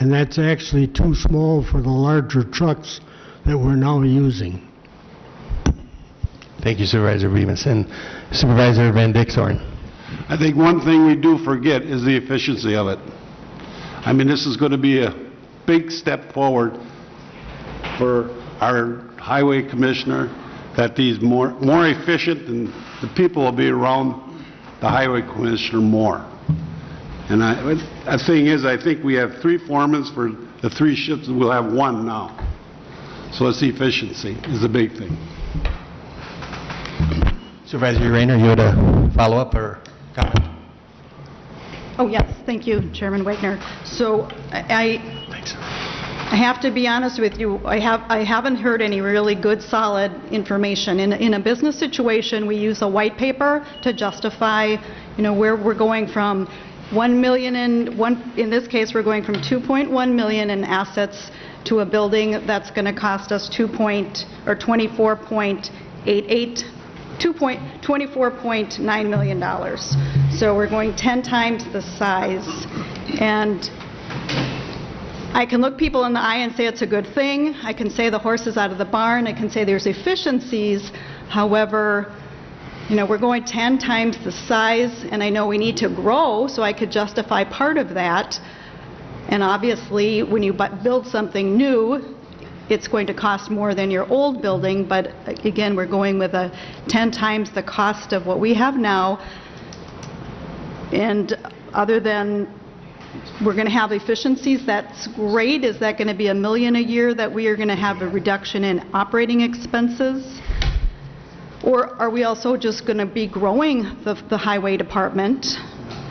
and that's actually too small for the larger trucks that we're now using. Thank you, Supervisor Bemis. And Supervisor Van Dixhorn? I think one thing we do forget is the efficiency of it. I mean, this is going to be a big step forward for our highway commissioner, that he's more, more efficient and the people will be around the highway commissioner more. And I, the thing is, I think we have three foremen for the three shifts, we'll have one now. So it's efficiency is the big thing. Supervisor Rayner, you had a follow-up or comment? Oh, yes, thank you, Chairman Wagner. So I, I have to be honest with you, I have, I haven't heard any really good, solid information. In, in a business situation, we use a white paper to justify, you know, where we're going from 1 million in, one, in this case, we're going from 2.1 million in assets to a building that's going to cost us 2 point, or 24.88 2 point- $24.9 million. dollars. So we're going 10 times the size. And I can look people in the eye and say it's a good thing. I can say the horse is out of the barn. I can say there's efficiencies. However, you know, we're going 10 times the size, and I know we need to grow, so I could justify part of that. And obviously, when you build something new, it's going to cost more than your old building, but uh, again, we're going with a 10 times the cost of what we have now. And other than, we're going to have efficiencies, that's great. Is that going to be a million a year that we are going to have a reduction in operating expenses? Or are we also just going to be growing the the highway department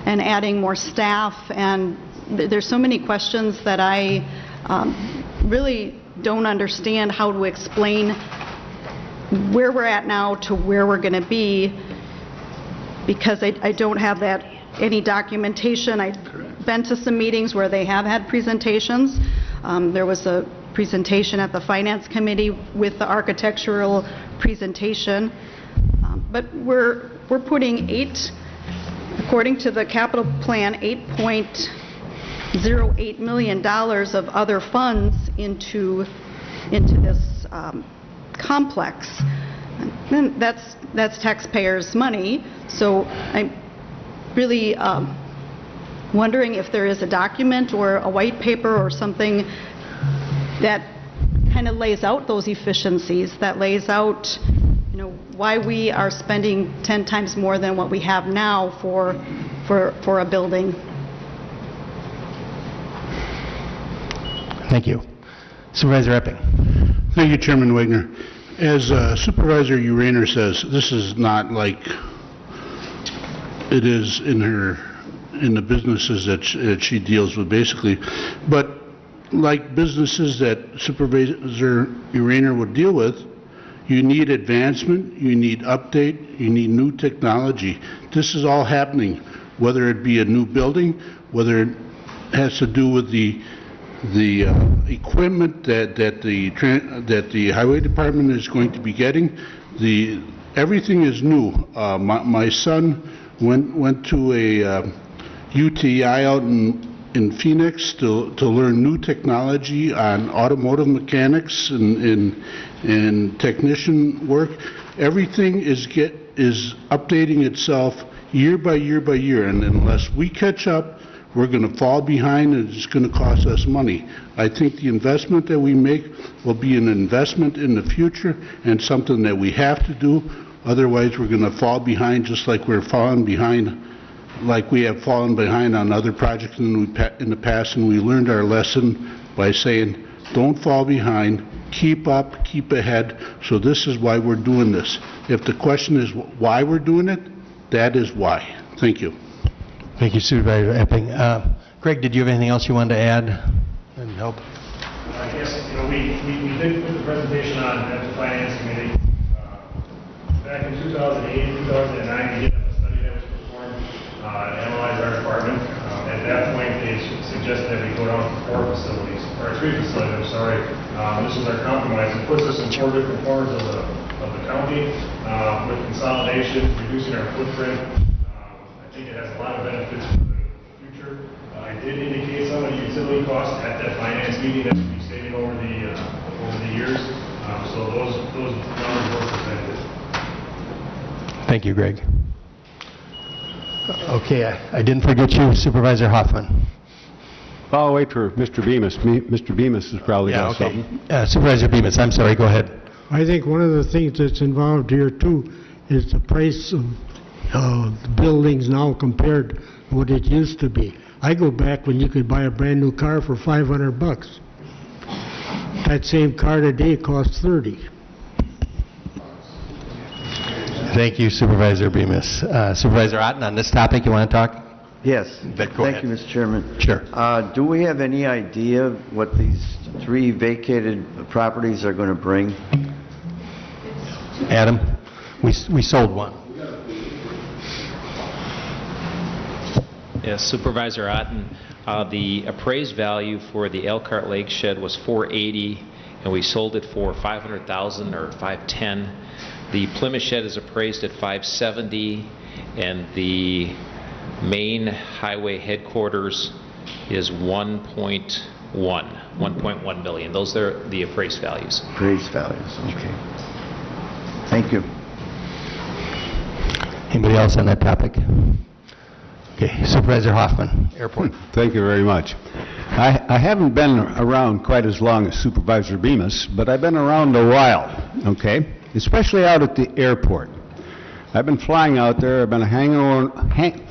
and adding more staff? And th- there's so many questions that I um, really don't understand how to explain where we're at now to where we're going to be, because I I don't have that, any documentation. I've been to some meetings where they have had presentations. Um, There was a presentation at the Finance Committee with the architectural presentation. Um, But we're, we're putting eight, according to the capital plan, $8.08 million of other funds into, into this um, complex. And that's, that's taxpayers' money, so I'm really um, wondering if there is a document or a white paper or something that kind of lays out those efficiencies, that lays out, you know, why we are spending 10 times more than what we have now for, for, for a building. Thank you. Supervisor Epping. Thank you, Chairman Wagner. As uh, Supervisor Uraner says, this is not like it is in her, in the businesses that sh- that she deals with, basically. But like businesses that Supervisor Uraner would deal with, you need advancement, you need update, you need new technology. This is all happening, whether it be a new building, whether it has to do with the the uh, equipment that, that the, that the highway department is going to be getting, the, everything is new. Uh, my, my son went, went to a uh, UTI out in, in Phoenix to, to learn new technology on automotive mechanics and, and, and technician work. Everything is get, is updating itself year by year by year, and unless we catch up, we're going to fall behind and it's going to cost us money. I think the investment that we make will be an investment in the future and something that we have to do. Otherwise, we're going to fall behind just like we're falling behind, like we have fallen behind on other projects in the in the past, and we learned our lesson by saying, don't fall behind, keep up, keep ahead. So this is why we're doing this. If the question is why we're doing it, that is why. Thank you. Thank you, Supervisor Epping. Uh, Greg, did you have anything else you wanted to add and help? I guess, you know, we, we, we did put the presentation on at the finance committee. Uh, Back in 2008, 2009, we did have a study that was performed, uh, to analyze our department. Uh, At that point, they su- suggested that we go down to four facilities, or three facilities, I'm sorry. Um, This was our compromise. It puts us in four different corners of the, of the county, uh, with consolidation, reducing our footprint. Um, I think it has a lot of benefits for the future. Uh, I did indicate some of the utility costs at that finance meeting that be saving over the, uh, over the years. Um, So those, those numbers were presented. Thank you, Greg. Okay, I I didn't forget you, Supervisor Hoffman. I'll wait for Mr. Bemis. Me- Mr. Bemis has probably Yeah, got okay. something. Uh, Supervisor Bemis, I'm sorry, go ahead. I think one of the things that's involved here too is the price of uh, the buildings now compared to what it used to be. I go back when you could buy a brand-new car for 500 bucks. That same car today costs 30. Thank you, Supervisor Bemis. Uh, Supervisor Otten, on this topic, you want to talk? Yes. But go Thank you, Mr. Chairman. Sure. Uh, Do we have any idea what these three vacated properties are going to bring? Adam, we we sold one. Yes, Supervisor Otten, uh, the appraised value for the Elkhart Lake Shed was 480, and we sold it for 500,000 or 510. The Plymouth Shed is appraised at 570, and the main highway headquarters is 1.1, 1.1 million. Those are the appraised values. Appraised values, okay. Thank you. Anybody else on that topic? Okay, Supervisor Hoffman, Airport. Hmm, thank you very much. I I haven't been around quite as long as Supervisor Bemis, but I've been around a while, okay? Especially out at the airport. I've been flying out there, I've been hanging on, hang,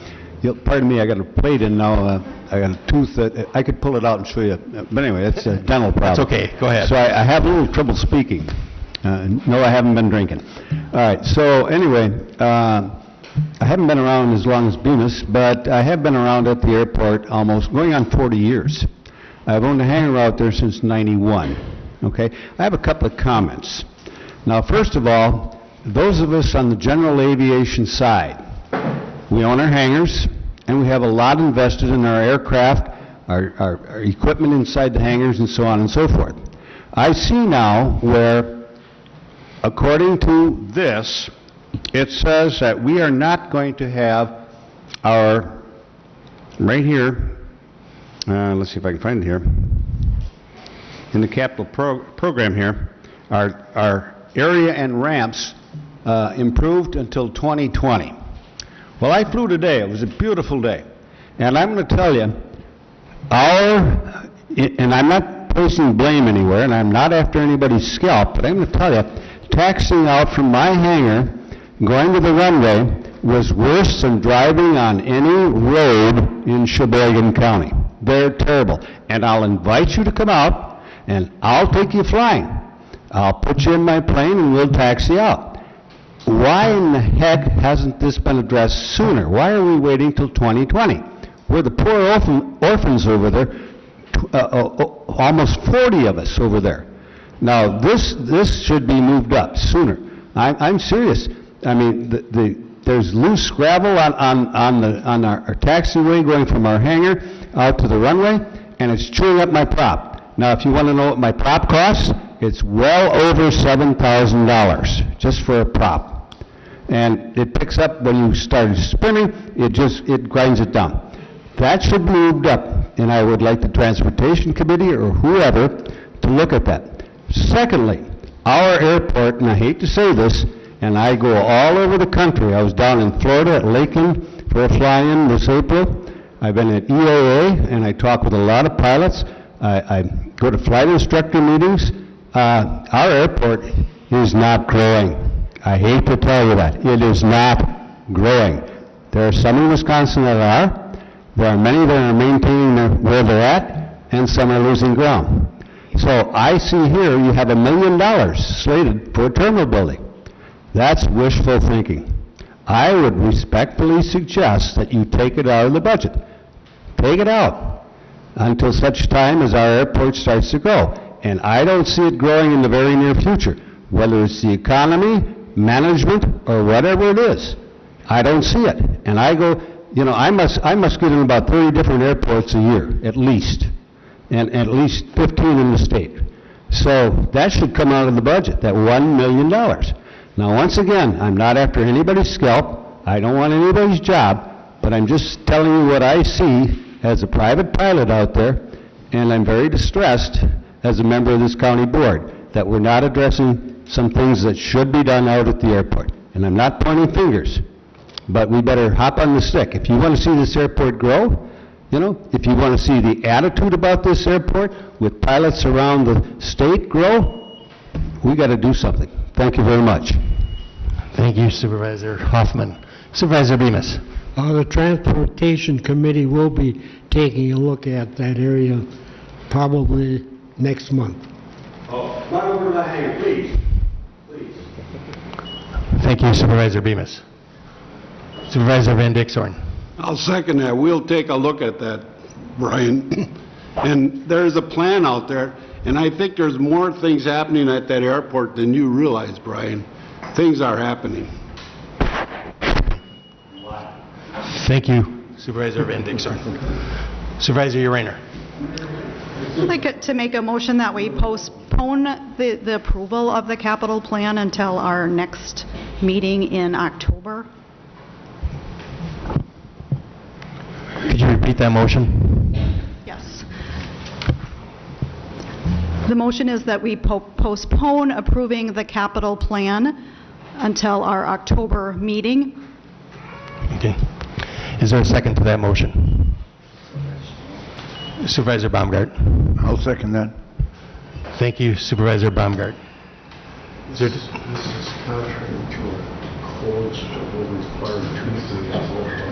you'll- pardon me, I got a plate in now, uh, I got a tooth, that I could pull it out and show you, but anyway, it's a dental problem. That's okay, go ahead. So I I have a little trouble speaking. Uh, No, I haven't been drinking. All right, so anyway, uh, I haven't been around as long as Bemis, but I have been around at the airport almost, going on 40 years. I've owned a hangar out there since 91, okay? I have a couple of comments. Now, first of all, those of us on the general aviation side, we own our hangars, and we have a lot invested in our aircraft, our, our, our equipment inside the hangars, and so on and so forth. I see now where, according to this, it says that we are not going to have our, right here, uh, let's see if I can find it here, in the capital pro- program here, our, our area and ramps uh, improved until 2020. Well, I flew today, it was a beautiful day, and I'm going to tell you, our, and I'm not placing blame anywhere, and I'm not after anybody's scalp, but I'm going to tell you, taxiing out from my hangar, going to the runway, was worse than driving on any road in Sheboygan County. They're terrible. And I'll invite you to come out, and I'll take you flying. I'll put you in my plane, and we'll taxi out. Why in the heck hasn't this been addressed sooner? Why are we waiting till 2020? We're the poor orphan, orphans over there, uh, uh, uh, almost 40 of us over there. Now, this, this should be moved up sooner. I'm, I'm serious. I mean, the, the, there's loose gravel on, on, on the, on our, our taxiway going from our hangar out to the runway, and it's chewing up my prop. Now, if you want to know what my prop costs, it's well over $7,000 just for a prop. And it picks up when you start spinning, it just, it grinds it down. That should be moved up, and I would like the Transportation Committee or whoever to look at that. Secondly, our airport, and I hate to say this, and I go all over the country. I was down in Florida at Lakeland for a fly-in this April. I've been at EAA, and I talk with a lot of pilots. I, I go to flight instructor meetings. Uh, our airport is not growing. I hate to tell you that. It is not growing. There are some in Wisconsin that are. There are many that are maintaining where they're at, and some are losing ground. So I see here you have a million dollars slated for a terminal building. That's wishful thinking. I would respectfully suggest that you take it out of the budget. Take it out until such time as our airport starts to grow. And I don't see it growing in the very near future, whether it's the economy, management, or whatever it is. I don't see it. And I go, you know, I must, I must get in about 30 different airports a year, at least, and at least 15 in the state. So that should come out of the budget, that $1 million. Now, once again, I'm not after anybody's scalp, I don't want anybody's job, but I'm just telling you what I see as a private pilot out there, and I'm very distressed as a member of this county board, that we're not addressing some things that should be done out at the airport. And I'm not pointing fingers, but we better hop on the stick. If you want to see this airport grow, you know, if you want to see the attitude about this airport with pilots around the state grow, we got to do something. Thank you very much. Thank you Supervisor Hoffman. Supervisor Bemis. Uh, The Transportation Committee will be taking a look at that area probably next month. Oh, come over to the hangar, please. Thank you Supervisor Bemis. Supervisor Van Dixhorn. I'll second that. We'll take a look at that, Brian. And there's a plan out there, and I think there's more things happening at that airport than you realize, Brian. Things are happening. Thank you Supervisor Van Dixhorn. Supervisor Urainer. I'd like to make a motion that we postpone the, the approval of the capital plan until our next meeting in October. Could you repeat that motion? Yes. The motion is that we po- postpone approving the capital plan until our October meeting. Okay. Is there a second to that motion? Supervisor Baumgart. I'll second that. Thank you Supervisor Baumgart. Is there-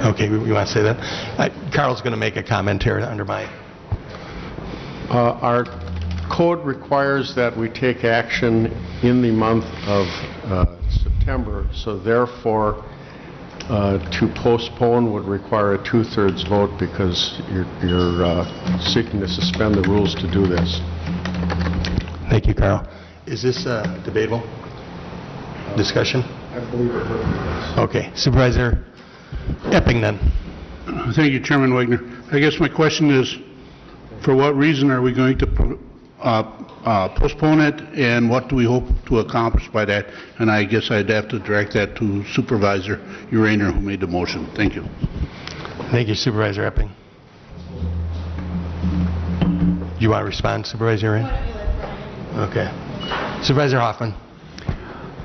Okay, we we want to say that? Uh, Carl's going to make a comment here under my, Uh, Our code requires that we take action in the month of uh, September, so therefore, uh, to postpone would require a two-thirds vote because you're- you're uh, seeking to suspend the rules to do this. thank you, Carl. Is this uh, debatable? Discussion? I believe it would. Okay. Supervisor Epping then. Thank you, Chairman Wagner. I guess my question is, for what reason are we going to pro- postpone it, and what do we hope to accomplish by that? And I guess I'd have to direct that to Supervisor Uraner, who made the motion. Thank you. Thank you, Supervisor Epping. Do you want to respond, Supervisor Ray? Okay. Supervisor Hoffman?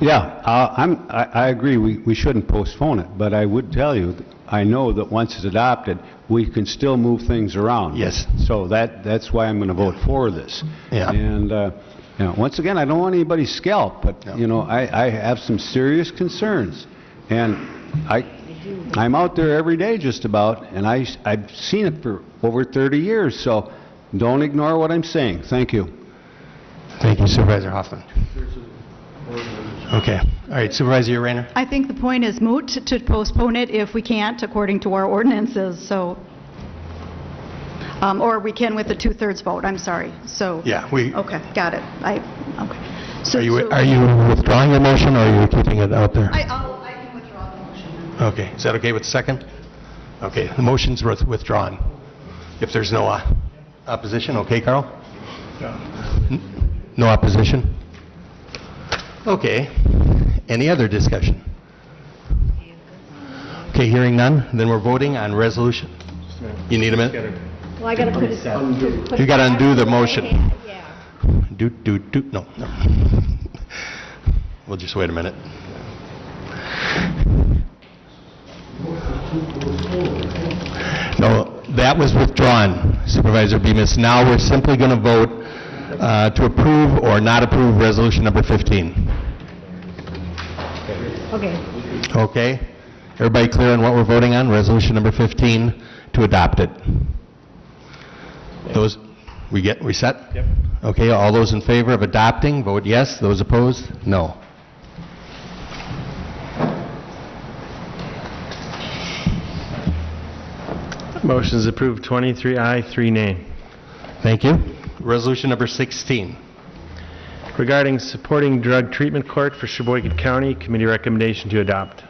Yeah, uh, I'm, I I agree, we we shouldn't postpone it, but I would tell you, I know that once it's adopted, we can still move things around. Yes. So that, that's why I'm going to vote for this. Yeah. And, uh, you know, once again, I don't want anybody's scalp, but, you know, I I have some serious concerns. And I, I'm out there every day just about, and I, I've seen it for over 30 years, so don't ignore what I'm saying. Thank you. Thank you, Supervisor Hoffman. Okay. All right, Supervisor Rayner? I think the point is moot to postpone it if we can't, according to our ordinances, so, um, or we can with the two-thirds vote, I'm sorry, so. Yeah, we- Okay, got it. I, okay. So- Are you, so- are you withdrawing your motion, or are you keeping it out there? I, I'll- I can withdraw the motion. Okay, is that okay with the second? Okay, the motion's withdrawn. If there's no uh, opposition, okay, Carl? N- No opposition? Okay, any other discussion? Okay, hearing none, then we're voting on resolution. You need a minute? Well, I gotta put it... put You it gotta back undo the motion. Yeah. Do, do, do, no, no. We'll just wait a minute. No, that was withdrawn, Supervisor Bemis. Now we're simply going to vote uh, to approve or not approve Resolution Number 15. Okay. Okay? Everybody clear on what we're voting on? Resolution Number 15, to adopt it. Those, we get, we set? Yep. Okay, all those in favor of adopting, vote yes. Those opposed, no. Motion is approved 23 aye, 3 nay. Thank you. Resolution Number 16. Regarding supporting drug treatment court for Sheboygan County, committee recommendation to adopt.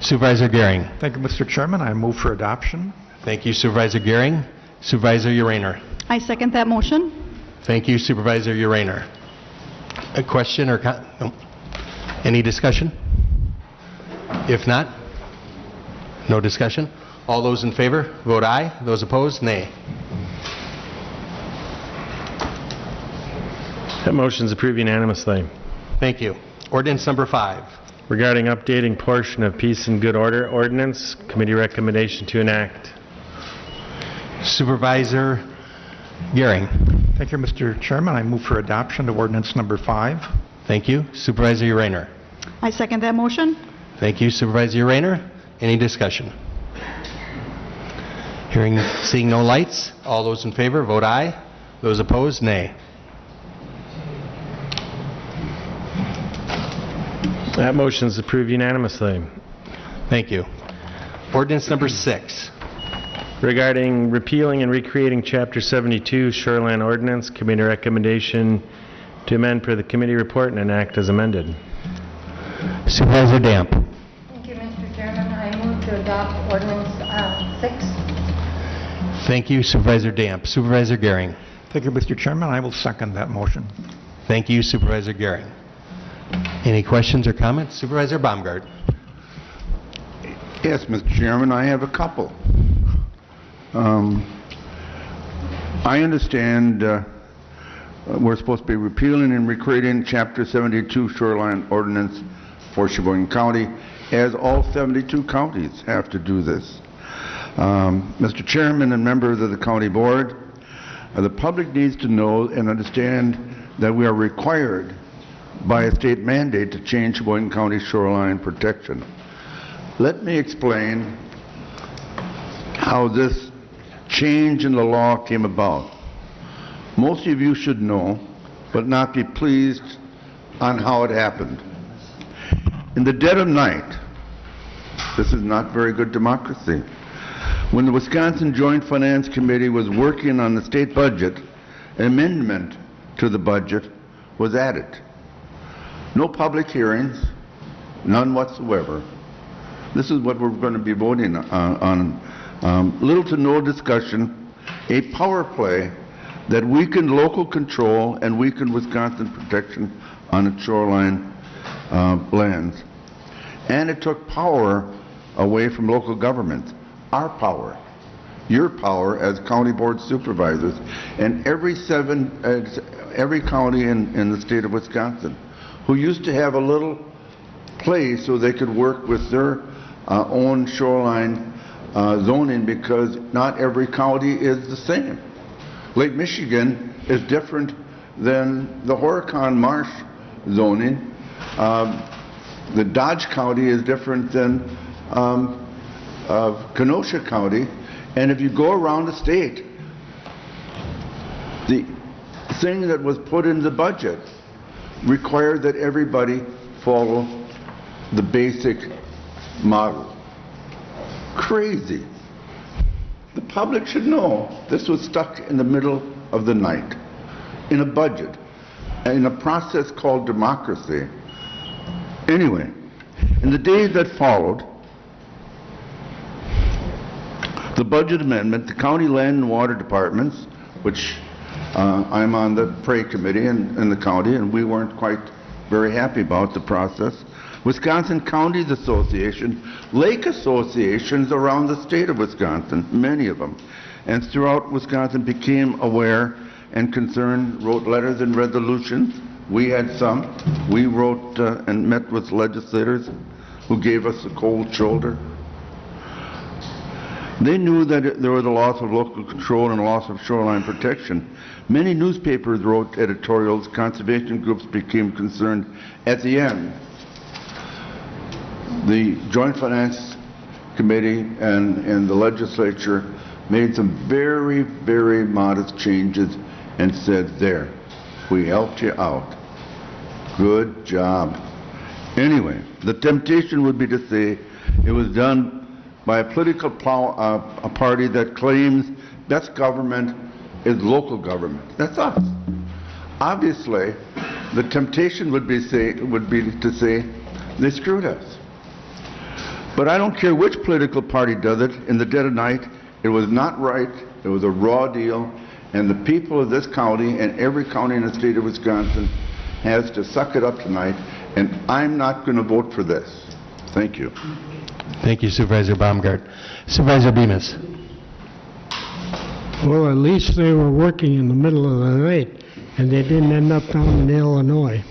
Supervisor Gehring. Thank you, Mr. Chairman. I move for adoption. Thank you, Supervisor Gehring. Supervisor Uraner. I second that motion. Thank you, Supervisor Uraner. A question or, co- no. any discussion? If not, no discussion. All those in favor, vote aye. Those opposed, nay. That motion is approved unanimously. Thank you. Ordinance number five. Regarding updating portion of Peace and Good Order ordinance, committee recommendation to enact. Supervisor Gehring. Thank you, Mr. Chairman. I move for adoption of ordinance number five. Thank you. Supervisor Uraner. I second that motion. Thank you, Supervisor Uraner. Any discussion? Hearing, seeing no lights, all those in favor, vote aye. Those opposed, nay. That motion is approved unanimously. Thank you. Ordinance number six. Regarding repealing and recreating Chapter 72 Shoreland Ordinance, committee recommendation to amend per the committee report and enact as amended. Supervisor Damp. Thank you, Mr. Chairman. I move to adopt ordinance uh, six. Thank you, Supervisor Damp. Supervisor Gehring. Thank you, Mr. Chairman. I will second that motion. Thank you, Supervisor Gehring. Any questions or comments? Supervisor Baumgart. Yes, Mr. Chairman, I have a couple. Um, I understand uh, we're supposed to be repealing and recreating Chapter 72 Shoreline Ordinance for Sheboygan County, as all 72 counties have to do this. Um, Mr. Chairman and members of the county board, uh, the public needs to know and understand that we are required by a state mandate to change Sheboygan County shoreline protection. Let me explain how this change in the law came about. Most of you should know, but not be pleased on how it happened. In the dead of night, this is not very good democracy, when the Wisconsin Joint Finance Committee was working on the state budget, an amendment to the budget was added. No public hearings, none whatsoever. This is what we're going to be voting uh, on. Um, Little to no discussion, a power play that weakened local control and weakened Wisconsin protection on its shoreline uh, lands. And it took power away from local governments, our power, your power as county board supervisors, and every seven, uh, every county in, in the state of Wisconsin, who used to have a little place so they could work with their uh, own shoreline uh, zoning because not every county is the same. Lake Michigan is different than the Horicon Marsh zoning. Um, the Dodge County is different than um, uh, Kenosha County. And if you go around the state, the thing that was put in the budget required that everybody follow the basic model. Crazy. The public should know this was stuck in the middle of the night in a budget, in a process called democracy. Anyway, in the days that followed, the budget amendment, the county land and water departments, which uh, I'm on the Prairie Committee in, in the county, and we weren't quite very happy about the process. Wisconsin Counties Association, lake associations around the state of Wisconsin, many of them, and throughout Wisconsin became aware and concerned, wrote letters and resolutions. We had some. We wrote uh, and met with legislators who gave us a cold shoulder. They knew that there was a loss of local control and a loss of shoreline protection. Many newspapers wrote editorials, conservation groups became concerned. At the end, the Joint Finance Committee and, and the legislature made some very, very modest changes and said, there, we helped you out. Good job. Anyway, the temptation would be to say it was done by a political plow, uh, a party that claims best government is local government. That's us. Obviously, the temptation would be say would be to say they screwed us. But I don't care which political party does it. In the dead of night, it was not right. It was a raw deal, and the people of this county and every county in the state of Wisconsin has to suck it up tonight. And I'm not going to vote for this. Thank you. Thank you Supervisor Baumgart. Supervisor Bemis. Well, at least they were working in the middle of the night, and they didn't end up down in Illinois.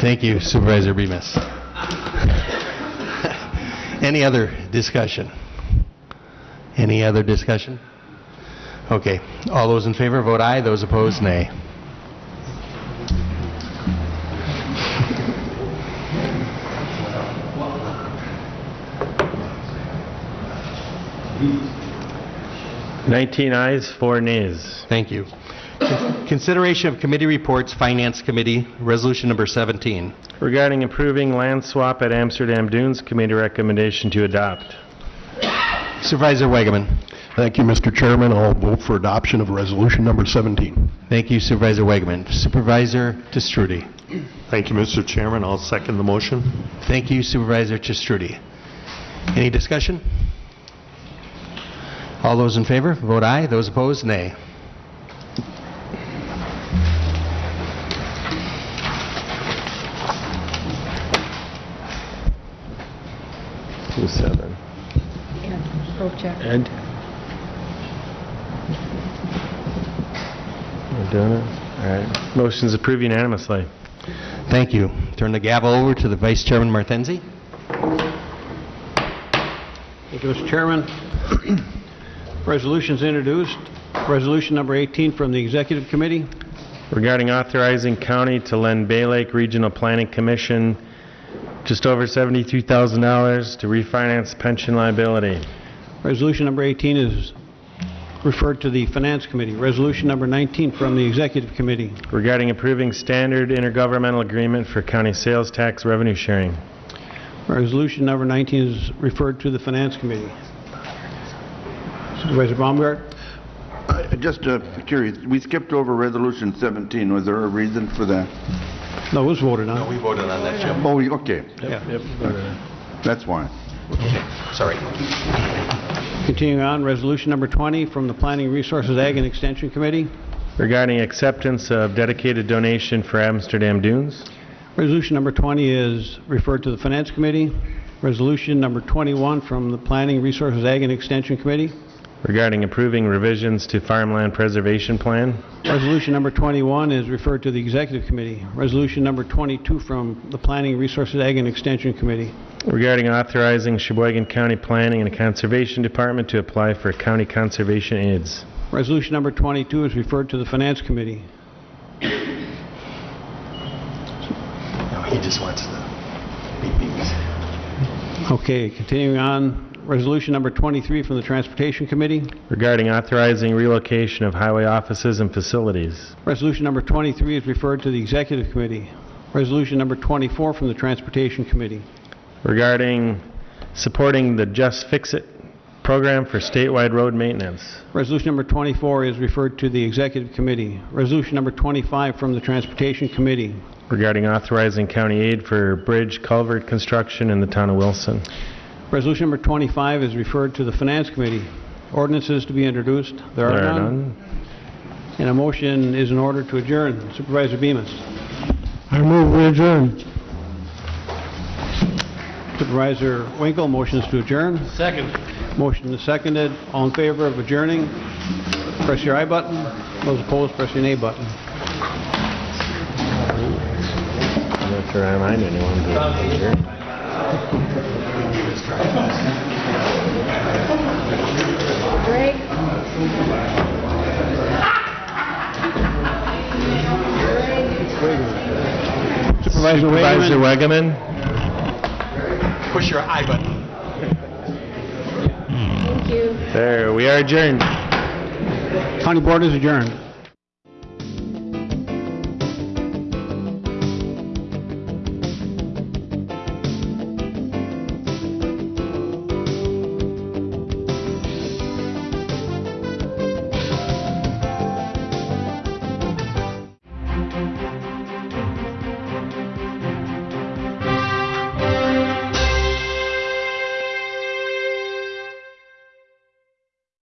Thank you Supervisor Bemis. Any other discussion? Any other discussion? Okay. All those in favor, vote aye. Those opposed, nay. Nineteen ayes, four nays. Thank you. Consideration of committee reports, Finance Committee, Resolution Number 17. Regarding approving land swap at Amsterdam Dunes, committee recommendation to adopt. Supervisor Wegeman. Thank you, Mr. Chairman. I'll vote for adoption of resolution number 17. Thank you Supervisor Wegeman. Supervisor Testrudy. Thank you, Mr. Chairman. I'll second the motion. Thank you Supervisor Testrudy. Any discussion? All those in favor, vote aye. Those opposed, nay. Two seven. Ed? We're doing it? All right. Motion's approved unanimously. Thank you. Turn the gavel over to the Vice Chairman Martenzi. Thank you, Mr. Chairman. Resolutions introduced. Resolution number 18 from the Executive Committee. Regarding authorizing county to lend Bay Lake Regional Planning Commission just over $72,000 to refinance pension liability. Resolution number 18 is referred to the Finance Committee. Resolution number 19 from the Executive Committee. Regarding approving standard intergovernmental agreement for county sales tax revenue sharing. Resolution number 19 is referred to the Finance Committee. Supervisor Baumgart? Uh, Just uh, curious, we skipped over Resolution 17. Was there a reason for that? No, it was voted on. No, we voted on that, Jim. Oh, okay, Yeah. that's fine. Sorry. Continuing on, resolution number 20 from the Planning Resources Ag and Extension Committee. Regarding acceptance of dedicated donation for Amsterdam Dunes. Resolution number 20 is referred to the Finance Committee. Resolution number 21 from the Planning Resources Ag and Extension Committee. Regarding approving revisions to farmland preservation plan. Resolution number 21 is referred to the Executive Committee. Resolution number 22 from the Planning Resources Ag and Extension Committee. Regarding authorizing Sheboygan County Planning and Conservation Department to apply for county conservation aids. Resolution number 22 is referred to the Finance Committee. No, he just wants the Okay, continuing on, resolution number 23 from the Transportation Committee. Regarding authorizing relocation of highway offices and facilities. Resolution number 23 is referred to the Executive Committee. Resolution number 24 from the Transportation Committee. Regarding supporting the Just Fix It program for statewide road maintenance. Resolution number 24 is referred to the Executive Committee. Resolution number 25 from the Transportation Committee. Regarding authorizing county aid for bridge culvert construction in the town of Wilson. Resolution number 25 is referred to the Finance Committee. Ordinances to be introduced. There are none. And a motion is in order to adjourn. Supervisor Bemis. I move we adjourn. Supervisor Winkle, motions to adjourn. Second. Motion is seconded. All in favor of adjourning, press your aye button. Those opposed, press your nay button. I'm not sure I mind anyone to adjourn. Greg? Supervisor Supervisor Wageman. Wegeman. Push your aye button. Thank you. There, we are adjourned. County Board is adjourned.